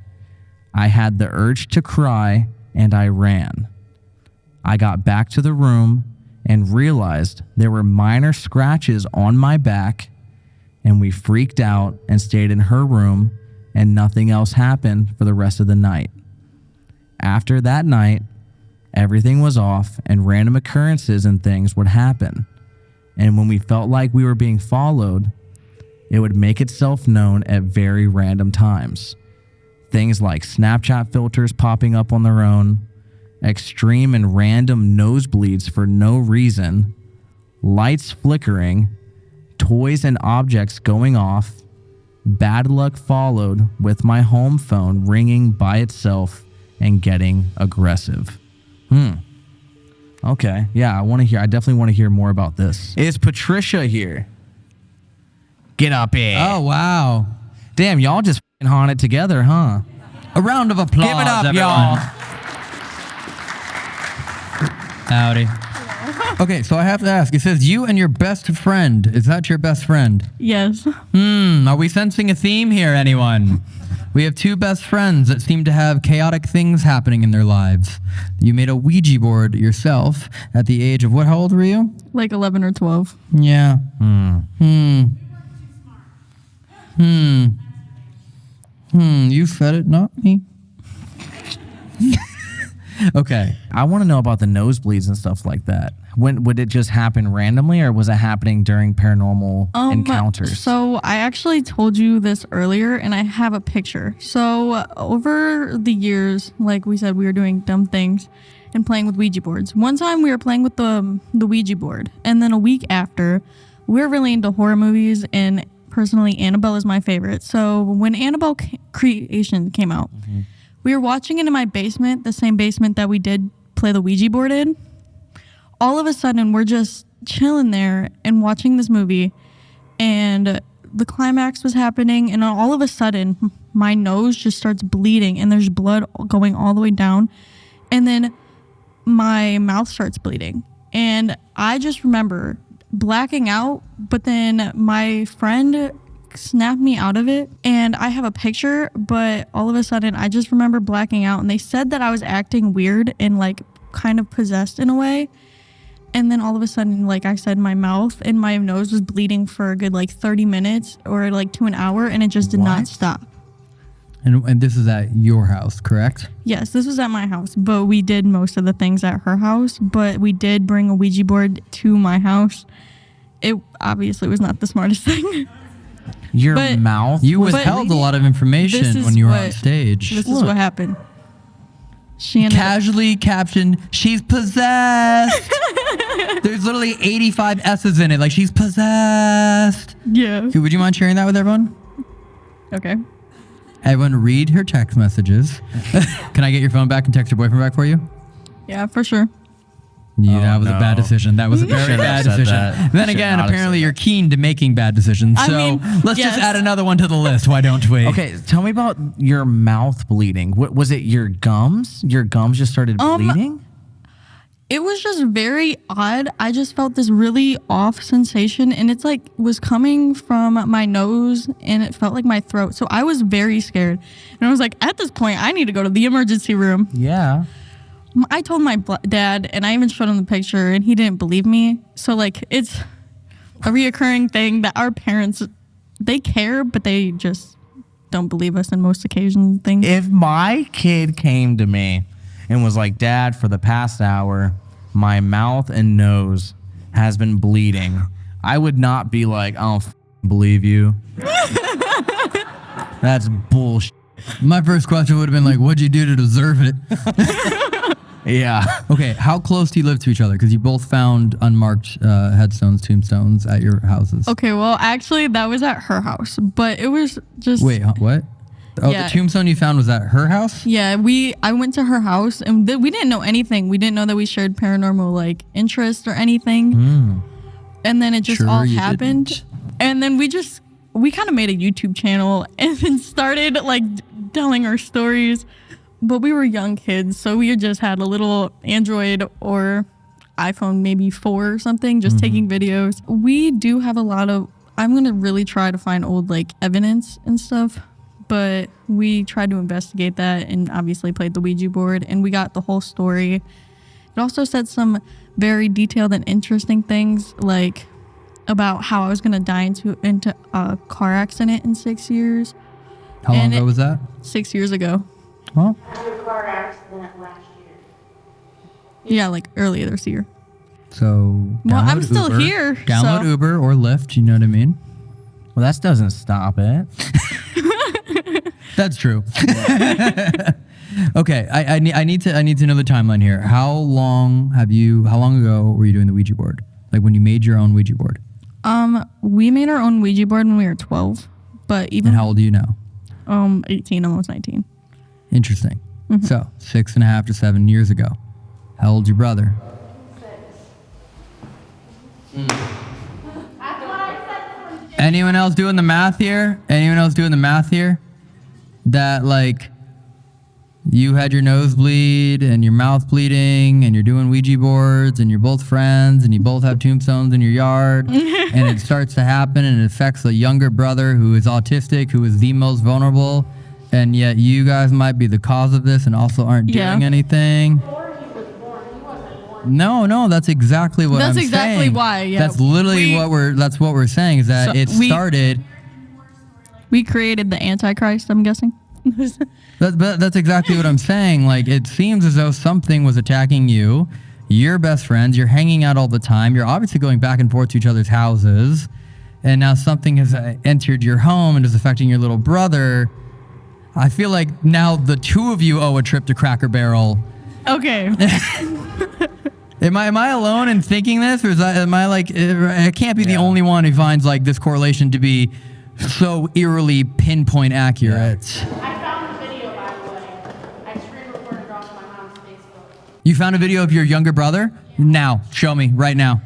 Speaker 2: I had the urge to cry, and I ran. I got back to the room and realized there were minor scratches on my back, and we freaked out and stayed in her room, and nothing else happened for the rest of the night. After that night, everything was off, and random occurrences and things would happen. And when we felt like we were being followed, it would make itself known at very random times. Things like Snapchat filters popping up on their own, extreme and random nosebleeds for no reason, lights flickering, toys and objects going off, bad luck followed with my home phone ringing by itself and getting aggressive. Hmm. Okay. Yeah, I want to hear. I definitely want to hear more about this. Is Patricia here? Get up here.
Speaker 1: Oh, wow.
Speaker 2: Damn, y'all just f***ing haunted together, huh?
Speaker 1: A round of applause.
Speaker 2: Give it up, y'all.
Speaker 1: Howdy. Okay, so I have to ask. It says you and your best friend. Is that your best friend?
Speaker 4: Yes.
Speaker 1: Hmm. Are we sensing a theme here, anyone? We have two best friends that seem to have chaotic things happening in their lives. You made a Ouija board yourself at the age of what? How old were you?
Speaker 4: Like 11 or 12.
Speaker 1: Yeah. Hmm. Hmm. Hmm. Hmm. You said it, not me. okay.
Speaker 2: I want to know about the nosebleeds and stuff like that. When would it just happen randomly, or was it happening during paranormal
Speaker 4: Um,
Speaker 2: encounters?
Speaker 4: So I actually told you this earlier, and I have a picture. So uh, over the years, like we said, we were doing dumb things and playing with Ouija boards. One time we were playing with the the Ouija board, and then a week after, we we're really into horror movies, and personally, Annabelle is my favorite. So when Annabelle Creation came out, we were watching it in my basement, the same basement that we did play the Ouija board in all of a sudden we're just chilling there and watching this movie and the climax was happening and all of a sudden my nose just starts bleeding and there's blood going all the way down and then my mouth starts bleeding. And i just remember blacking out but then my friend snapped me out of it and i have a picture but all of a sudden i just remember blacking out and they said that i was acting weird and like kind of possessed in a way and then all of a sudden like i said my mouth and my nose was bleeding for a good like 30 minutes or like to an hour and it just did not stop
Speaker 1: And, and this is at your house, correct?
Speaker 4: yes this was at my house but we did most of the things at her house but we did bring a ouija board to my house it obviously was not the smartest thing
Speaker 2: Your
Speaker 4: but-
Speaker 2: mouth.
Speaker 1: You
Speaker 2: was
Speaker 1: withheld a lot of
Speaker 4: This
Speaker 1: information
Speaker 4: is
Speaker 1: when you were on
Speaker 4: what-
Speaker 1: stage.
Speaker 4: this is what happened Shannon,
Speaker 1: Casually captioned, "She's possessed." There's literally 85 S's in it, like she's possessed.
Speaker 4: yeah
Speaker 1: Okay, Would you mind sharing that with everyone?
Speaker 4: okay
Speaker 1: Everyone, read her text messages. Can I get your phone back and text your boyfriend back for you?
Speaker 4: yeah for sure
Speaker 1: Yeah,
Speaker 2: Oh,
Speaker 1: that was a bad decision. That was a very bad decision.
Speaker 2: that.
Speaker 1: Then
Speaker 2: Should
Speaker 1: again, apparently you're keen to making bad decisions.
Speaker 4: I
Speaker 1: So
Speaker 4: mean,
Speaker 1: let's just add another one to the list. Why don't we?
Speaker 2: Okay, tell me about your mouth bleeding. What was it? Your gums? Your gums just started
Speaker 4: Um,
Speaker 2: bleeding?
Speaker 4: it was just very odd. I just felt this really off sensation and it's like was coming from my nose and it felt like my throat. So I was very scared. And I was like, at this point, I need to go to the emergency room.
Speaker 2: Yeah.
Speaker 4: I told my dad and I even showed him the picture and he didn't believe me. So like it's a reoccurring thing that our parents they care but they just don't believe us in most occasions things.
Speaker 2: If my kid came to me and was like, "Dad, for the past hour, my mouth and nose has been bleeding," I would not be like, "I don't f- believe you." That's bullshit.
Speaker 1: My first question would have been like, "What'd you do to deserve it?"
Speaker 2: Yeah.
Speaker 1: okay, how close do you live to each other? Because you both found unmarked uh, headstones, tombstones at your houses.
Speaker 4: Okay, well, actually, that was at her house, but it was just
Speaker 1: Wait, huh, what? Oh,
Speaker 4: Yeah.
Speaker 1: the tombstone you found was at her house.
Speaker 4: Yeah, we I went to her house and th- we didn't know anything. We didn't know that we shared paranormal like interest or anything. And then it just
Speaker 1: Hmm. Sure
Speaker 4: all
Speaker 1: you
Speaker 4: happened.
Speaker 1: didn't.
Speaker 4: And then we just we kind of made a YouTube channel and then started like d- telling our stories. But we were young kids, so we had just had a little Android or iPhone maybe 4 or something just mm-hmm. taking videos. We do have a lot of I'm going to really try to find old like evidence and stuff but we tried to investigate that and obviously played the Ouija board and we got the whole story. It also said some very detailed and interesting things like about how I was gonna die into into a car accident in six years.
Speaker 1: How long ago
Speaker 4: it-
Speaker 1: was that?
Speaker 4: Six years ago.
Speaker 1: Well,
Speaker 6: a car accident last year.
Speaker 4: Yeah, like earlier this year.
Speaker 1: so
Speaker 4: Well, I'm still
Speaker 1: Uber.
Speaker 4: here,
Speaker 1: Download
Speaker 4: so-
Speaker 1: Uber or Lyft. You know what I mean?
Speaker 2: Well, that doesn't stop it.
Speaker 1: That's true. okay, I, I need I need to I need to know the timeline here. How long have you? How long ago were you doing the Ouija board? Like when you made your own Ouija board?
Speaker 4: Um, we made our own Ouija board when we were 12, but even
Speaker 1: And how old are you now?
Speaker 4: um 18, almost 19.
Speaker 1: Interesting.
Speaker 4: Mm-hmm.
Speaker 1: So six and a half to seven years ago. How old's your brother? Anyone else doing the math here? Anyone else doing the math here? That like you had your nose bleed and your mouth bleeding and you're doing Ouija boards and you're both friends and you both have tombstones in your yard and it starts to happen and it affects a younger brother who is autistic, who is the most vulnerable, and yet you guys might be the cause of this and also aren't
Speaker 4: Yeah.
Speaker 1: doing anything. No, no, that's exactly what
Speaker 4: That's
Speaker 1: I'm
Speaker 4: exactly
Speaker 1: saying.
Speaker 4: why, yeah.
Speaker 1: That's literally
Speaker 4: We-
Speaker 1: what we're that's what we're saying is that
Speaker 4: So
Speaker 1: it
Speaker 4: we-
Speaker 1: started
Speaker 4: We created the Antichrist, I'm guessing.
Speaker 1: That, but that's exactly what I'm saying. Like, it seems as though something was attacking you. You're best friends. You're hanging out all the time. You're obviously going back and forth to each other's houses. And now something has uh, entered your home and is affecting your little brother. I feel like now the two of you owe a trip to Cracker Barrel.
Speaker 4: Okay.
Speaker 1: Am I am I alone in thinking this, or is I, am I like I can't be the only one who finds like this correlation to be so eerily pinpoint accurate?
Speaker 3: I found a video, by the way. I screen recorded it off my mom's Facebook.
Speaker 1: You found a video of your younger brother? Now, show me right now.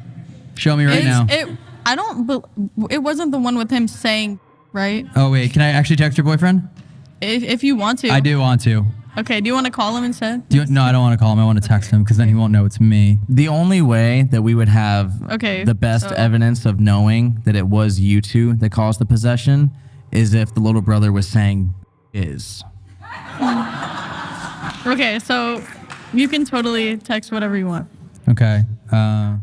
Speaker 1: Show me right
Speaker 4: It's-
Speaker 1: now.
Speaker 4: It, I don't. it wasn't the one with him saying, right?
Speaker 1: oh wait, can I actually text your boyfriend?
Speaker 4: If, if you want to.
Speaker 1: I do want to.
Speaker 4: Okay. Do you want to call him instead?
Speaker 1: Do you, no, I don't want to call him. I want to text him because then he won't know it's me.
Speaker 2: The only way that we would have
Speaker 4: Okay,
Speaker 2: the best
Speaker 4: so-
Speaker 2: evidence of knowing that it was you two that caused the possession is if the little brother was saying is.
Speaker 4: Okay. So you can totally text whatever you want.
Speaker 1: Okay. Uh,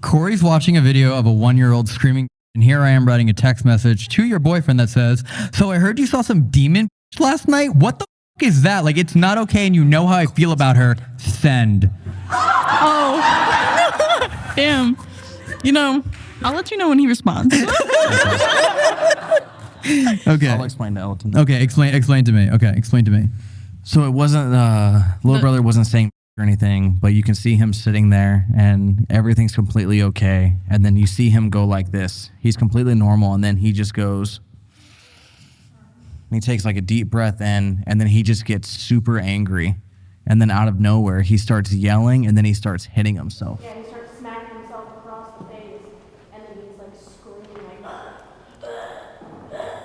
Speaker 1: Corey's watching a video of a one-year-old screaming, and here I am writing a text message to your boyfriend that says, "So I heard you saw some demon last night. What the f- is that? Like, it's not okay, and you know how I feel about her. Send."
Speaker 4: Oh. Damn. You know, I'll let you know when he responds.
Speaker 1: Okay.
Speaker 2: I'll explain to Elton.
Speaker 1: Okay. Explain. Explain to me. Okay. Explain to me.
Speaker 2: So it wasn't uh little
Speaker 4: The-
Speaker 2: brother wasn't saying or anything, but you can see him sitting there and everything's completely okay. And then you see him go like this. He's completely normal and then he just goes and he takes like a deep breath in and then he just gets super angry. And then out of nowhere he starts yelling and then he starts hitting himself.
Speaker 3: Yeah, he starts smacking himself across the face, and then he's like screaming like,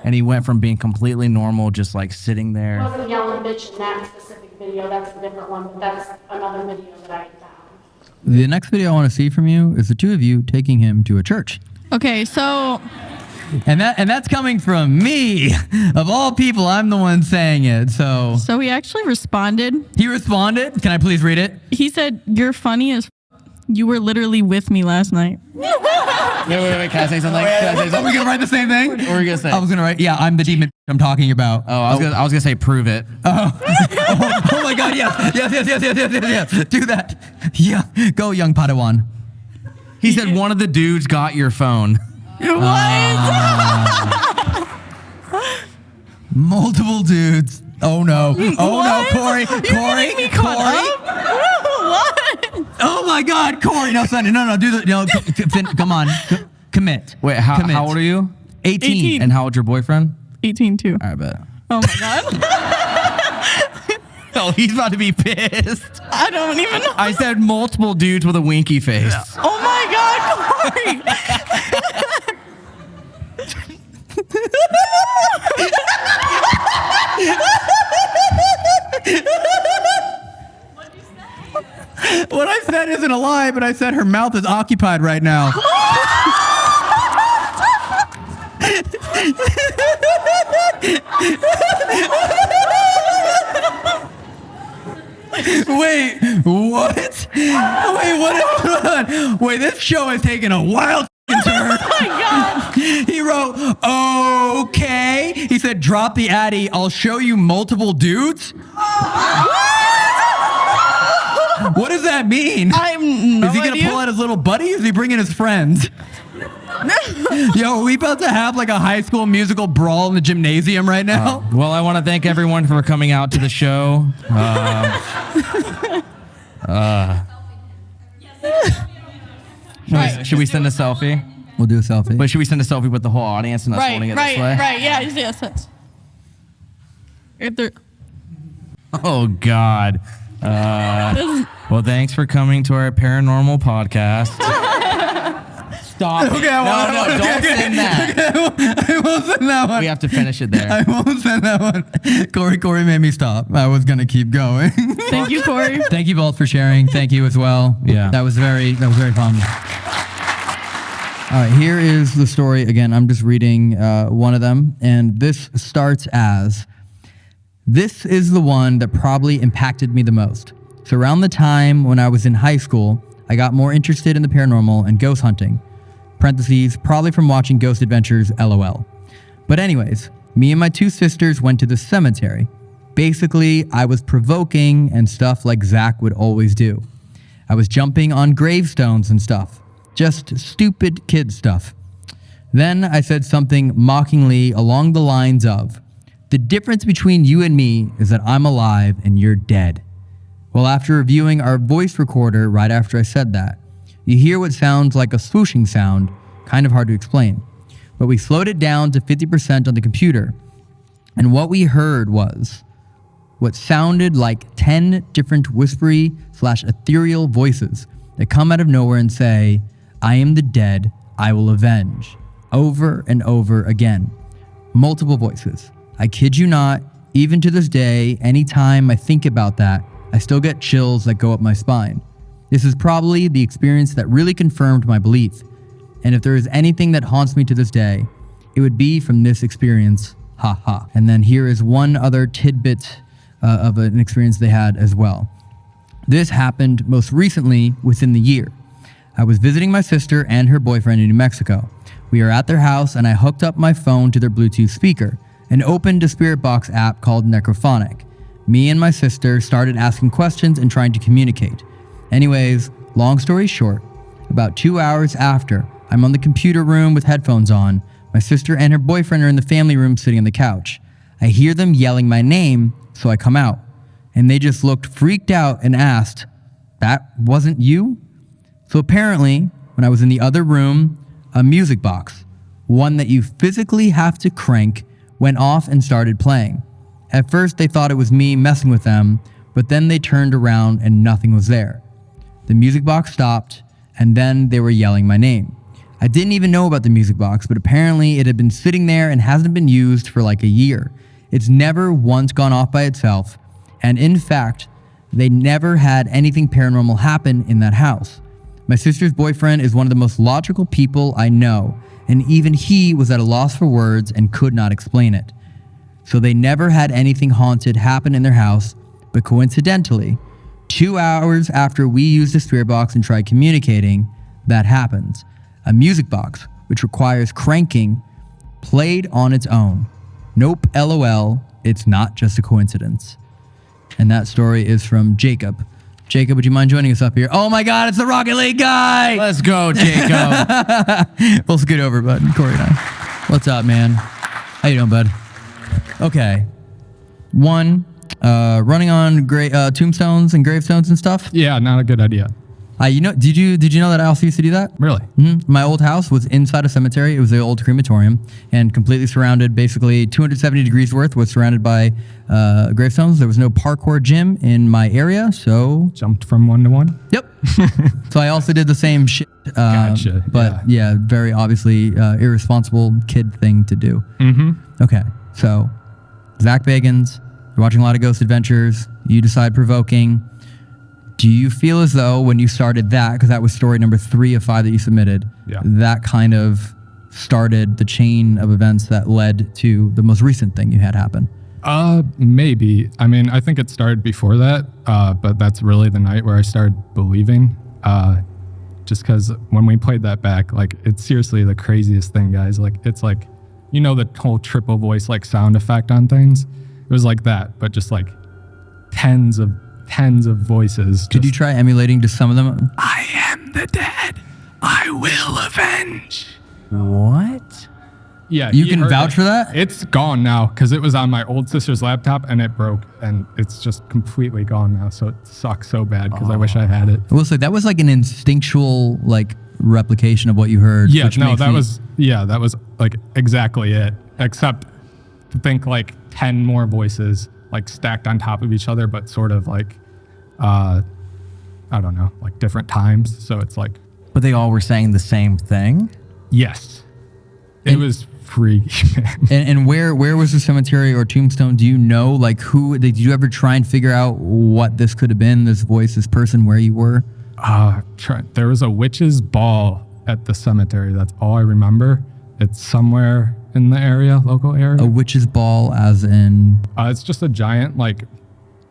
Speaker 2: And he went from being completely normal, just like sitting there.
Speaker 3: wasn't yelling bitch in that specific video. That's a different one, but that's another video that I found.
Speaker 1: The next video I want to see from you is the two of you taking him to a church.
Speaker 4: okay. So
Speaker 1: And that and that's coming from me. Of all people, I'm the one saying it. So
Speaker 4: so he actually responded.
Speaker 1: he responded. Can I please read it?
Speaker 4: He said, "You're funny as." F- you were literally with me last night.
Speaker 2: Wait, wait, wait. Can I say something? Can I say
Speaker 1: Are we gonna write the same thing?
Speaker 2: What were you gonna say?
Speaker 1: I was gonna write. Yeah, I'm the demon I'm talking about.
Speaker 2: Oh, I was gonna, I was gonna say prove it.
Speaker 1: oh, oh, oh my God! Yes, yes, yes, yes, yes, yes, yes, yes. Do that. Yeah, go, young Padawan.
Speaker 2: He said one of the dudes got your phone. What?
Speaker 1: Multiple dudes. Oh no! Oh no, Corey! Corey! Corey!
Speaker 4: What?
Speaker 1: Oh my God, Corey! No, Sonny, no, no, do the no. c- c- fin- Come on, c- commit.
Speaker 2: Wait, how,
Speaker 1: Commit.
Speaker 2: how old are you?
Speaker 1: 18.
Speaker 4: 18.
Speaker 2: And how old's your boyfriend?
Speaker 4: 18 too.
Speaker 2: I bet.
Speaker 4: Oh my god.
Speaker 2: Oh, he's about to be pissed.
Speaker 4: I don't even know.
Speaker 2: I said multiple dudes with a winky face.
Speaker 4: Oh my god, Corey.
Speaker 1: What I said isn't a lie, but I said her mouth is occupied right now. Wait, what? Wait, what? Wait, this show has taken a wild turn.
Speaker 4: Oh my god.
Speaker 1: He wrote, okay. He said, drop the Addy. I'll show you multiple dudes. What that mean?
Speaker 4: I'm no
Speaker 1: is he gonna
Speaker 4: idea.
Speaker 1: pull out his little buddy? Is he bringing his friends? Yo, are we about to have like a high school musical brawl in the gymnasium right now?
Speaker 2: Well, I want to thank everyone for coming out to the show. Uh, should, we, should we send a selfie?
Speaker 1: we'll do a selfie.
Speaker 2: But should we send a selfie with the whole audience and us
Speaker 4: Right,
Speaker 2: holding it
Speaker 4: right,
Speaker 2: this way?
Speaker 4: right. Yeah, yes, yes. If there,
Speaker 2: Oh God. Uh, well, thanks for coming to our paranormal podcast. Stop. it. no, no, don't send that.
Speaker 1: I won't send that one.
Speaker 2: We have to finish it there.
Speaker 1: I won't send that one. Corey, Corey made me stop. I was gonna keep going.
Speaker 4: Thank you, Corey.
Speaker 1: Thank you both for sharing. Thank you as well.
Speaker 2: Yeah.
Speaker 1: That was very that was very fun. All right, here is the story again. I'm just reading uh, one of them, and this starts as this is the one that probably impacted me the most. So, around the time when I was in high school, I got more interested in the paranormal and ghost hunting. Parentheses, probably from watching Ghost Adventures LOL. But, anyways, me and my two sisters went to the cemetery. Basically, I was provoking and stuff like Zak would always do. I was jumping on gravestones and stuff. Just stupid kid stuff. Then I said something mockingly along the lines of, The difference between you and me is that I'm alive and you're dead. Well, after reviewing our voice recorder right after I said that, you hear what sounds like a swooshing sound, kind of hard to explain. But we slowed it down to 50% on the computer, and what we heard was what sounded like 10 different whispery slash ethereal voices that come out of nowhere and say, I am the dead, I will avenge, over and over again. Multiple voices. I kid you not, even to this day, anytime I think about that, I still get chills that go up my spine. This is probably the experience that really confirmed my belief. And if there is anything that haunts me to this day, it would be from this experience. Ha ha. And then here is one other tidbit uh, of an experience they had as well. This happened most recently within the year. I was visiting my sister and her boyfriend in New Mexico. We are at their house and I hooked up my phone to their Bluetooth speaker and opened a Spirit Box app called Necrophonic. Me and my sister started asking questions and trying to communicate. Anyways, long story short, about two hours after, I'm on the computer room with headphones on. My sister and her boyfriend are in the family room sitting on the couch. I hear them yelling my name, so I come out. And they just looked freaked out and asked, That wasn't you? So apparently, when I was in the other room, a music box, one that you physically have to crank, went off and started playing. At first, they thought it was me messing with them, but then they turned around and nothing was there. The music box stopped, and then they were yelling my name. I didn't even know about the music box, but apparently it had been sitting there and hasn't been used for like a year. It's never once gone off by itself, and in fact, they never had anything paranormal happen in that house. My sister's boyfriend is one of the most logical people I know, and even he was at a loss for words and could not explain it. So they never had anything haunted happen in their house, but coincidentally, two hours after we used the spirit box and tried communicating, that happens. A music box, which requires cranking, played on its own. Nope, lol, it's not just a coincidence. And that story is from Jacob. Jacob, would you mind joining us up here? Oh my God, it's the Rocket League guy!
Speaker 2: Let's go, Jacob.
Speaker 1: we'll scoot over, bud. Corey and I. What's up, man? How you doing, bud? Okay. One, uh, running on gra- uh, tombstones and gravestones and stuff.
Speaker 9: Yeah, not a good idea.
Speaker 1: Uh, you know, did you did you know that I also used to do that?
Speaker 9: Really?
Speaker 1: hmm My old house was inside a cemetery. It was the old crematorium and completely surrounded, basically 270 degrees worth, was surrounded by uh, gravestones. There was no parkour gym in my area, so
Speaker 9: Jumped from one to one?
Speaker 1: Yep. so I also did the same shit. Uh,
Speaker 9: Gotcha,
Speaker 1: But yeah. very obviously uh, irresponsible kid thing to do.
Speaker 9: Mm-hmm.
Speaker 1: Okay. So Zak Bagans, you're watching a lot of Ghost Adventures. You decide provoking. Do you feel as though when you started that, because that was story number three of five that you submitted,
Speaker 9: Yeah.
Speaker 1: that kind of started the chain of events that led to the most recent thing you had happen?
Speaker 9: Uh, maybe. I mean, I think it started before that, uh, but that's really the night where I started believing. Uh, just because when we played that back, like, it's seriously the craziest thing, guys. Like, it's like, you know, the whole triple voice, like, sound effect on things? It was like that, but just like tens of, tens of voices.
Speaker 1: Could you try emulating just some of them?
Speaker 9: I am the dead. I will avenge.
Speaker 2: what?
Speaker 9: Yeah.
Speaker 1: You can vouch
Speaker 9: it.
Speaker 1: for that?
Speaker 9: It's gone now because it was on my old sister's laptop and it broke and it's just completely gone now. So it sucks so bad because I wish I had it.
Speaker 1: I will say that was like an instinctual like replication of what you heard.
Speaker 9: Yeah, no, that
Speaker 1: me-
Speaker 9: was yeah, that was like exactly it. Except to think like ten more voices like stacked on top of each other, but sort of like uh I don't know, like different times. So it's like
Speaker 2: But they all were saying the same thing.
Speaker 9: Yes. It
Speaker 1: And-
Speaker 9: was freaky.
Speaker 1: And, and where where was the cemetery or tombstone? Do you know like who? Did you ever try and figure out what this could have been? This voice, this person, where you were?
Speaker 9: Uh, try, there was a witch's ball at the cemetery. That's all I remember. It's somewhere in the area, local area.
Speaker 1: A witch's ball, as in.
Speaker 9: Uh, it's just a giant like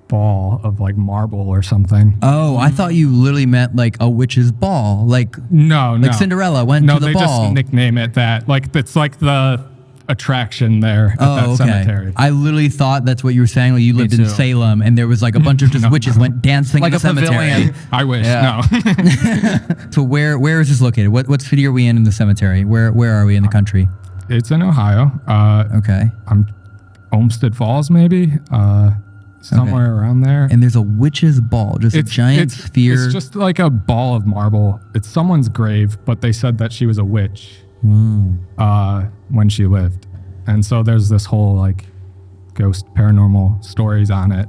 Speaker 9: ball of like marble or something.
Speaker 1: Oh, I thought you literally meant like a witch's ball, like
Speaker 9: No, no.
Speaker 1: like Cinderella went
Speaker 9: no,
Speaker 1: to the ball.
Speaker 9: No, they just nickname it that. Like it's like the attraction there at that
Speaker 1: Oh, okay.
Speaker 9: cemetery.
Speaker 1: I literally thought that's what you were saying. Like you lived in. Salem, and there was like a bunch of just witches went dancing
Speaker 2: Like
Speaker 1: in the
Speaker 2: a
Speaker 1: cemetery.
Speaker 2: pavilion.
Speaker 9: I wish.
Speaker 2: Yeah.
Speaker 9: No.
Speaker 1: So where where is this located? What what city are we in in the cemetery? Where where are we in the country?
Speaker 9: It's in Ohio. Uh,
Speaker 1: Okay.
Speaker 9: I'm Olmsted Falls, maybe. Uh, somewhere around there.
Speaker 1: And there's a witch's ball, just a giant
Speaker 9: it's,
Speaker 1: sphere.
Speaker 9: It's just like a ball of marble. It's someone's grave, but they said that she was a witch
Speaker 1: Hmm.
Speaker 9: uh, when she lived, and so there's this whole like ghost paranormal stories on it.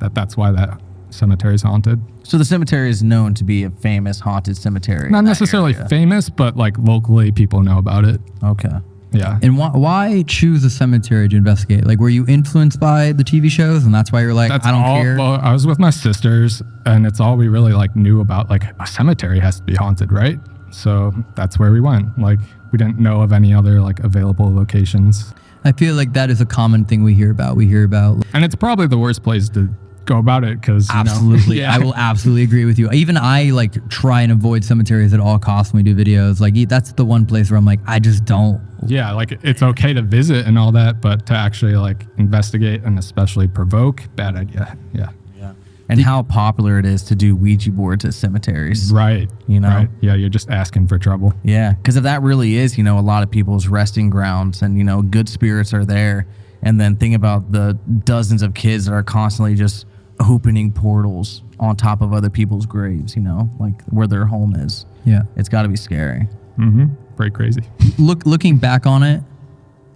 Speaker 9: That that's why that cemetery is haunted.
Speaker 2: So the cemetery is known to be a famous haunted cemetery.
Speaker 9: Not necessarily
Speaker 2: area.
Speaker 9: famous, but like locally, people know about it.
Speaker 2: Okay.
Speaker 9: Yeah.
Speaker 1: and why, why choose a cemetery to investigate? Like, were you influenced by the TV shows, and that's why you're like,
Speaker 9: That's
Speaker 1: I don't
Speaker 9: all.
Speaker 1: care?
Speaker 9: Well, I was with my sisters, and it's all we really like knew about. Like a cemetery has to be haunted, right? So that's where we went. Like we didn't know of any other like available locations,
Speaker 1: I feel like that is a common thing we hear about. We hear about
Speaker 9: and it's probably the worst place to go about it because
Speaker 1: absolutely.
Speaker 9: yeah.
Speaker 1: I will absolutely agree with you. Even I like try and avoid cemeteries at all costs when we do videos. Like that's the one place where I'm like, I just don't.
Speaker 9: Yeah, like it's okay to visit and all that, but to actually like investigate and especially provoke, bad idea. Yeah. Yeah.
Speaker 2: And how popular it is to do Ouija boards at cemeteries.
Speaker 9: Right.
Speaker 2: You know?
Speaker 9: Right. Yeah, you're just asking for trouble.
Speaker 2: Yeah, because if that really is, you know, a lot of people's resting grounds and, you know, good spirits are there. And then think about the dozens of kids that are constantly just opening portals on top of other people's graves, you know, like where their home is.
Speaker 1: Yeah.
Speaker 2: It's got to be scary.
Speaker 9: Mm-hmm. Pretty crazy.
Speaker 1: Look, looking back on it,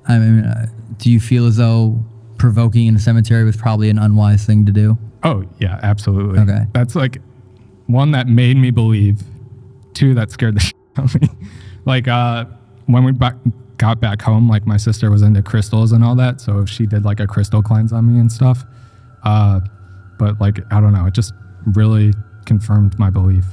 Speaker 1: I mean, uh, do you feel as though provoking in a cemetery was probably an unwise thing to do?
Speaker 9: Oh yeah, absolutely.
Speaker 1: Okay.
Speaker 9: That's like one that made me believe. Two that scared the shit out of me. like uh, when we back, got back home, like my sister was into crystals and all that, so if she did like a crystal cleanse on me and stuff. Uh, but like I don't know, it just really confirmed my belief.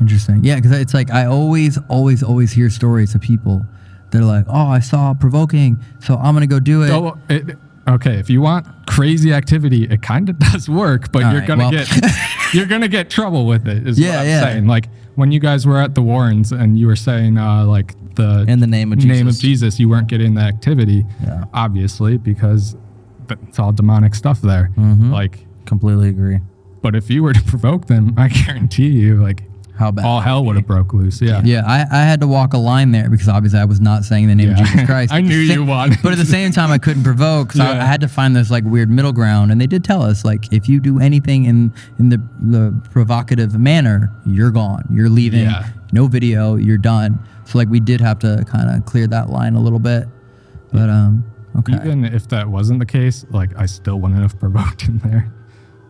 Speaker 1: Interesting. Yeah, because it's like I always, always, always hear stories of people that are like, "Oh, I saw provoking, so I'm gonna go do it."
Speaker 9: Oh, it, okay. If you want crazy activity, it kind of does work, but
Speaker 1: All
Speaker 9: you're
Speaker 1: right,
Speaker 9: gonna
Speaker 1: well-
Speaker 9: get you're gonna get trouble with it. Is
Speaker 1: Yeah,
Speaker 9: what I'm
Speaker 1: yeah.
Speaker 9: saying. Like when you guys were at the Warrens and you were saying uh, like the
Speaker 2: In the name of Jesus.
Speaker 9: name of
Speaker 2: Jesus.
Speaker 9: You weren't getting the activity.
Speaker 2: Yeah.
Speaker 9: Obviously, because it's all demonic stuff there.
Speaker 2: Mm-hmm.
Speaker 9: Like,
Speaker 2: Completely agree.
Speaker 9: but if you were to provoke them, I guarantee you, like
Speaker 2: How bad?
Speaker 9: all hell would have broke loose. Yeah.
Speaker 1: Yeah, I, I had to walk a line there because obviously I was not saying the name of Jesus Christ.
Speaker 9: I knew you wanted
Speaker 1: But at the same time, I couldn't provoke, so I,
Speaker 9: Yeah.
Speaker 1: I had to find this like weird middle ground. And they did tell us like if you do anything in in the the provocative manner, you're gone. You're leaving.
Speaker 9: Yeah.
Speaker 1: No video. You're done. So like we did have to kind of clear that line a little bit. But um, okay.
Speaker 9: Even if that wasn't the case, like I still wouldn't have provoked him there.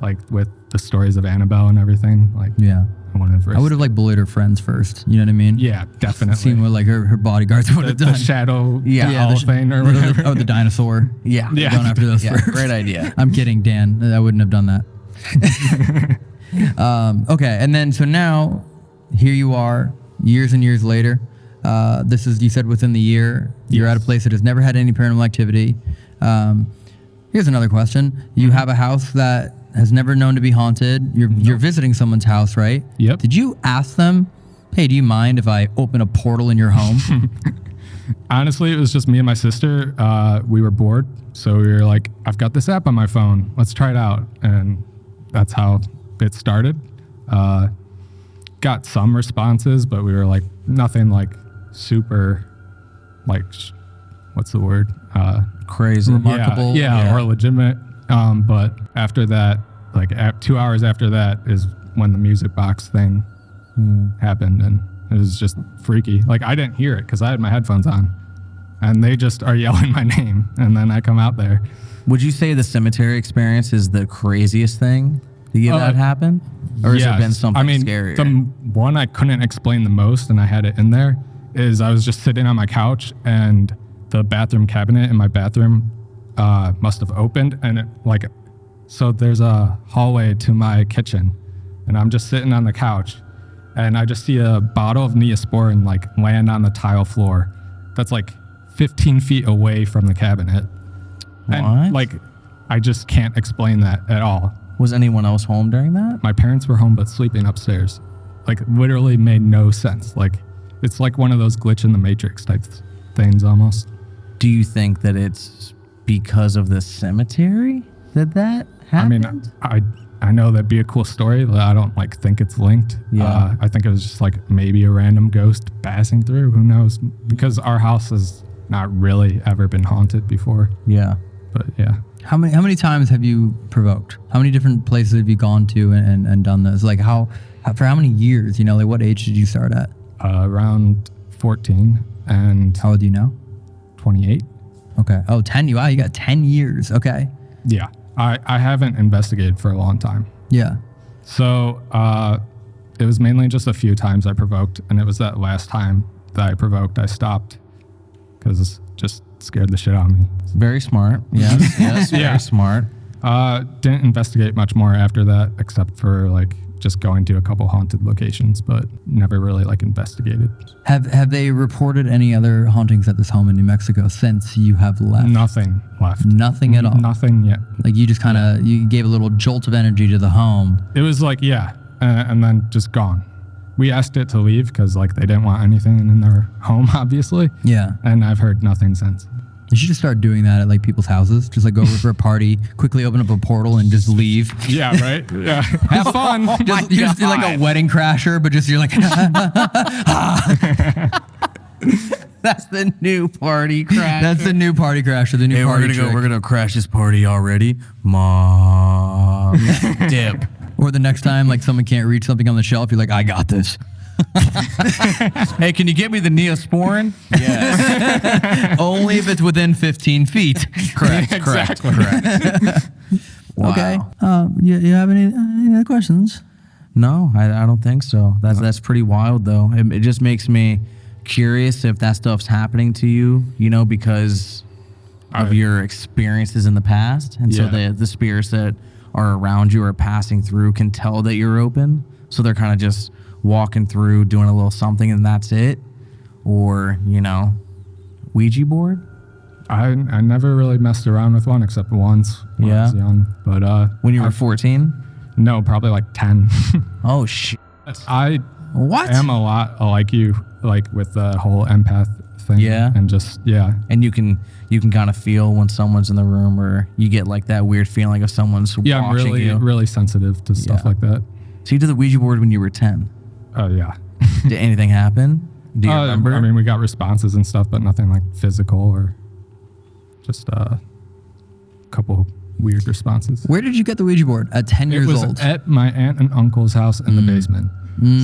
Speaker 9: Like with the stories of Annabelle and everything. Like
Speaker 1: yeah.
Speaker 9: I wouldn't have
Speaker 1: I would have like bullied her friends first. You know what I mean?
Speaker 9: Yeah, definitely.
Speaker 1: Seen what like her, her bodyguards would
Speaker 9: the,
Speaker 1: have
Speaker 9: the
Speaker 1: done.
Speaker 9: shadow
Speaker 2: Yeah,
Speaker 9: hall
Speaker 1: the sh-
Speaker 9: thing or
Speaker 1: the-
Speaker 9: whatever.
Speaker 1: oh, the dinosaur.
Speaker 2: Yeah.
Speaker 9: Yeah.
Speaker 1: Going after those
Speaker 2: Yeah,
Speaker 1: first.
Speaker 2: great idea.
Speaker 1: I'm kidding, Dan. I wouldn't have done that. um, okay, and then so now, here you are, years and years later. Uh, this is you said within the year. You're at a place that has never had any paranormal activity. Um, here's another question: You
Speaker 9: Mm-hmm.
Speaker 1: have a house that has never known to be haunted. You're you're visiting someone's house, right?
Speaker 9: Yep.
Speaker 1: Did you ask them, "Hey, do you mind if I open a portal in your home?"
Speaker 9: Honestly, it was just me and my sister. Uh, we were bored, so we were like, "I've got this app on my phone. Let's try it out." And that's how it started. Uh, got some responses, but we were like nothing like super, like what's the word? Uh,
Speaker 2: Crazy.
Speaker 1: Remarkable.
Speaker 9: Yeah, yeah,
Speaker 1: Yeah.
Speaker 9: or legitimate. Um, but after that, like two hours after that, is when the music box thing happened, and it was just freaky. Like I didn't hear it because I had my headphones on, and they just are yelling my name, and then I come out there.
Speaker 2: Would you say the cemetery experience is the craziest thing? Did you
Speaker 9: Uh,
Speaker 2: that happen? Or has it been
Speaker 9: Yes.
Speaker 2: something
Speaker 9: I mean,
Speaker 2: scarier?
Speaker 9: the one I couldn't explain the most, and I had it in there, is I was just sitting on my couch, and the bathroom cabinet in my bathroom uh, must have opened, and it, like, so there's a hallway to my kitchen, and I'm just sitting on the couch, and I just see a bottle of Neosporin like land on the tile floor, that's like 15 feet away from the cabinet,
Speaker 2: What?
Speaker 9: and like, I just can't explain that at all
Speaker 2: Was anyone else home during that?
Speaker 9: my parents were home but sleeping upstairs. Like literally made no sense. Like it's like one of those glitch in the matrix type things almost.
Speaker 2: Do you think that it's because of the cemetery Did that that
Speaker 9: I mean, I I know that'd be a cool story. but I don't like think it's linked.
Speaker 2: Yeah.
Speaker 9: Uh, I think it was just like maybe a random ghost passing through. Who knows? Because our house has not really ever been haunted before.
Speaker 2: yeah.
Speaker 9: But yeah.
Speaker 1: How many how many times have you provoked? How many different places have you gone to and, and, and done this? Like how, how for how many years? You know, like what age did you start at?
Speaker 9: Uh, around 14 and
Speaker 1: How old do you know?
Speaker 9: 28.
Speaker 1: Okay. Oh, 10. You wow, you got 10 years. Okay.
Speaker 9: Yeah. I, I haven't investigated for a long time.
Speaker 1: Yeah.
Speaker 9: So uh, it was mainly just a few times I provoked, and it was that last time that I provoked I stopped because it just scared the shit out of me.
Speaker 2: Very smart. Yes. yes.
Speaker 9: Yeah.
Speaker 2: Very smart.
Speaker 9: Uh, didn't investigate much more after that, except for like just going to a couple haunted locations, but never really like investigated.
Speaker 1: Have have they reported any other hauntings at this home in New Mexico since you have left?
Speaker 9: Nothing left.
Speaker 1: Nothing at all.
Speaker 9: Nothing yet.
Speaker 1: Like you just kind of you gave a little jolt of energy to the home.
Speaker 9: It was like yeah, uh, and then just gone. We asked it to leave because like they didn't want anything in their home, obviously,
Speaker 1: Yeah.
Speaker 9: and I've heard nothing since.
Speaker 1: You should just start doing that at like people's houses. Just like go over for a party, quickly open up a portal and just leave.
Speaker 9: Yeah, right. Yeah, have oh fun.
Speaker 1: Just, you're just like a wedding crasher, but just you're like
Speaker 2: That's the new party crash.
Speaker 1: that's the new party crasher, the new
Speaker 2: Hey, we're
Speaker 1: party
Speaker 2: gonna go. We're gonna crash this party already. Mom, dip.
Speaker 1: Or the next time like someone can't reach something on the shelf, you're like, I got this.
Speaker 2: Hey, can you get me the Neosporin? Yes.
Speaker 1: Only if it's within 15 feet.
Speaker 2: correct. Correct. Correct. Wow.
Speaker 1: Okay. Um, you, you have any, any other questions?
Speaker 2: No, I, I don't think so. That's that's pretty wild though. It, it just makes me curious if that stuff's happening to you. You know, because of
Speaker 9: I-
Speaker 2: your experiences in the past, and so the the spirits that are around you or passing through can tell that you're open. So they're kind of just walking through, doing a little something, and that's it. Or you know, Ouija board.
Speaker 9: I I never really messed around with one except once when I was young. But uh,
Speaker 2: When you were
Speaker 9: I've-
Speaker 2: 14.
Speaker 9: no, probably like ten.
Speaker 2: Oh shit.
Speaker 9: I
Speaker 1: What?
Speaker 9: am a lot like you, like with the whole empath thing.
Speaker 2: Yeah.
Speaker 9: and just yeah,
Speaker 2: and you can you can kind of feel when someone's in the room or you get like that weird feeling of someone's
Speaker 9: yeah. I'm really
Speaker 2: you.
Speaker 9: really sensitive to stuff
Speaker 2: Yeah.
Speaker 9: like that.
Speaker 2: So you did the Ouija board when you were 10.
Speaker 9: Oh yeah.
Speaker 2: Did anything happen? Do you
Speaker 9: Uh,
Speaker 2: remember?
Speaker 9: I mean, we got responses and stuff, but nothing like physical or just uh, a couple weird responses.
Speaker 1: Where did you get the Ouija board? At 10
Speaker 9: It
Speaker 1: years
Speaker 9: was
Speaker 1: old.
Speaker 9: at my aunt and uncle's house in the basement.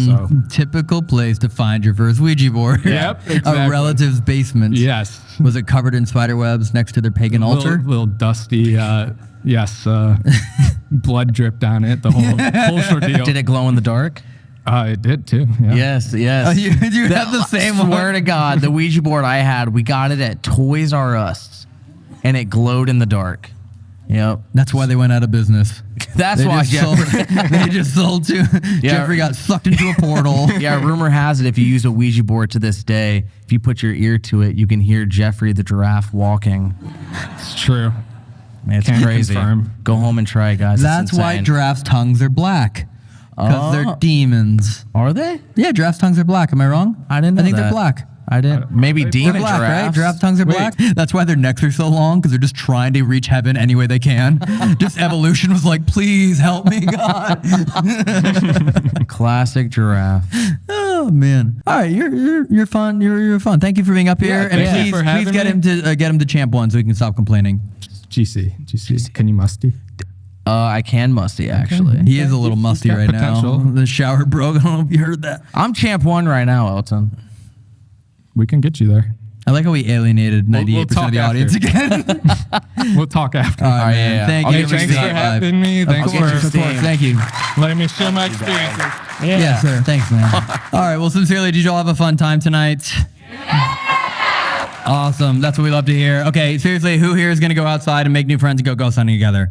Speaker 9: So
Speaker 1: Typical place to find your first Ouija board.
Speaker 9: Yep, exactly.
Speaker 1: A relative's basement.
Speaker 9: yes,
Speaker 1: Was it covered in spider webs next to their pagan altar?
Speaker 9: little, little dusty. Uh, yes, uh, blood dripped on it. The whole whole ordeal.
Speaker 2: did it glow in the dark?
Speaker 9: Uh, it did too. Yeah.
Speaker 2: Yes, yes.
Speaker 1: Oh, you, you have the same one.
Speaker 2: Swear to God, the Ouija board I had, we got it at Toys R Us, and it glowed in the dark. Yep.
Speaker 1: That's why they went out of business.
Speaker 2: That's
Speaker 1: They
Speaker 2: why
Speaker 1: just, sold,
Speaker 2: Geoffrey.
Speaker 1: they just sold to Geoffrey got sucked into a portal.
Speaker 2: yeah, rumor has it if you use a Ouija board to this day, if you put your ear to it, you can hear Geoffrey the giraffe walking.
Speaker 9: It's true.
Speaker 2: It's
Speaker 9: Can
Speaker 2: crazy.
Speaker 9: confirm.
Speaker 2: Go home and try it, guys. It's
Speaker 1: That's why
Speaker 2: insane.
Speaker 1: giraffes' tongues are black. Because they're
Speaker 2: Oh.
Speaker 1: demons.
Speaker 2: Are they?
Speaker 1: Yeah, giraffes' tongues are black. Am I wrong?
Speaker 2: I didn't know
Speaker 1: I think
Speaker 2: that.
Speaker 1: they're black.
Speaker 2: I didn't. Maybe
Speaker 9: They're
Speaker 2: demon
Speaker 1: They're black, right?
Speaker 2: giraffes.
Speaker 1: Giraffe tongues are
Speaker 9: Wait.
Speaker 1: black. That's why their necks are so long because they're just trying to reach heaven any way they can. just evolution was like, please help me, God.
Speaker 2: Classic giraffe.
Speaker 1: oh man! All right, you're you're you're fun. You're you're fun. Thank you for being up here, and
Speaker 9: thank you
Speaker 1: please
Speaker 9: for
Speaker 1: please
Speaker 9: having
Speaker 1: get
Speaker 9: me.
Speaker 1: him to uh, get him to champ one so he can stop complaining.
Speaker 9: GC, GC. Can you musty?
Speaker 2: Uh, I can musty actually.
Speaker 1: He is a little musty
Speaker 9: got
Speaker 1: right
Speaker 9: potential.
Speaker 1: now. The shower broke. I don't know if you heard that.
Speaker 2: I'm champ one right now, Elton.
Speaker 9: We can get you there.
Speaker 1: I like how we alienated 98%
Speaker 9: we'll
Speaker 1: of
Speaker 9: talk
Speaker 1: the audience again.
Speaker 9: We'll talk after.
Speaker 1: All right,
Speaker 2: yeah, yeah.
Speaker 1: Thank
Speaker 2: I'll
Speaker 1: you.
Speaker 2: get you
Speaker 9: Thanks for having me. Thanks for
Speaker 1: of course. Thank you.
Speaker 9: letting me share my experiences.
Speaker 1: Yeah, sir. Thanks, man. All right. Well, sincerely, did you all have a fun time tonight? Awesome. That's what we love to hear. Okay, seriously, who here is going to go outside and make new friends and go ghost hunting together?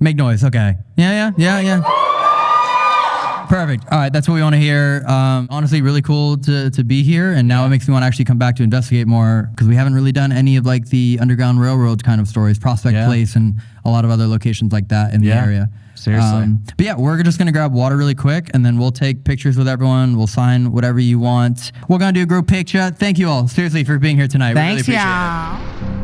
Speaker 1: Make noise. Okay. Yeah, yeah, yeah, yeah. Perfect. All right, that's what we want to hear. Um, honestly, really cool to, to be here, and now it makes me want to actually come back to investigate more because we haven't really done any of like the Underground Railroad kind of stories, Prospect
Speaker 2: Yeah.
Speaker 1: Place, and a lot of other locations like that in the area.
Speaker 2: Seriously.
Speaker 1: Um, but yeah, we're just gonna grab water really quick, and then we'll take pictures with everyone. We'll sign whatever you want. We're gonna do a group picture. Thank you all seriously for being here tonight. We really
Speaker 8: Thanks,
Speaker 1: appreciate it.
Speaker 8: y'all.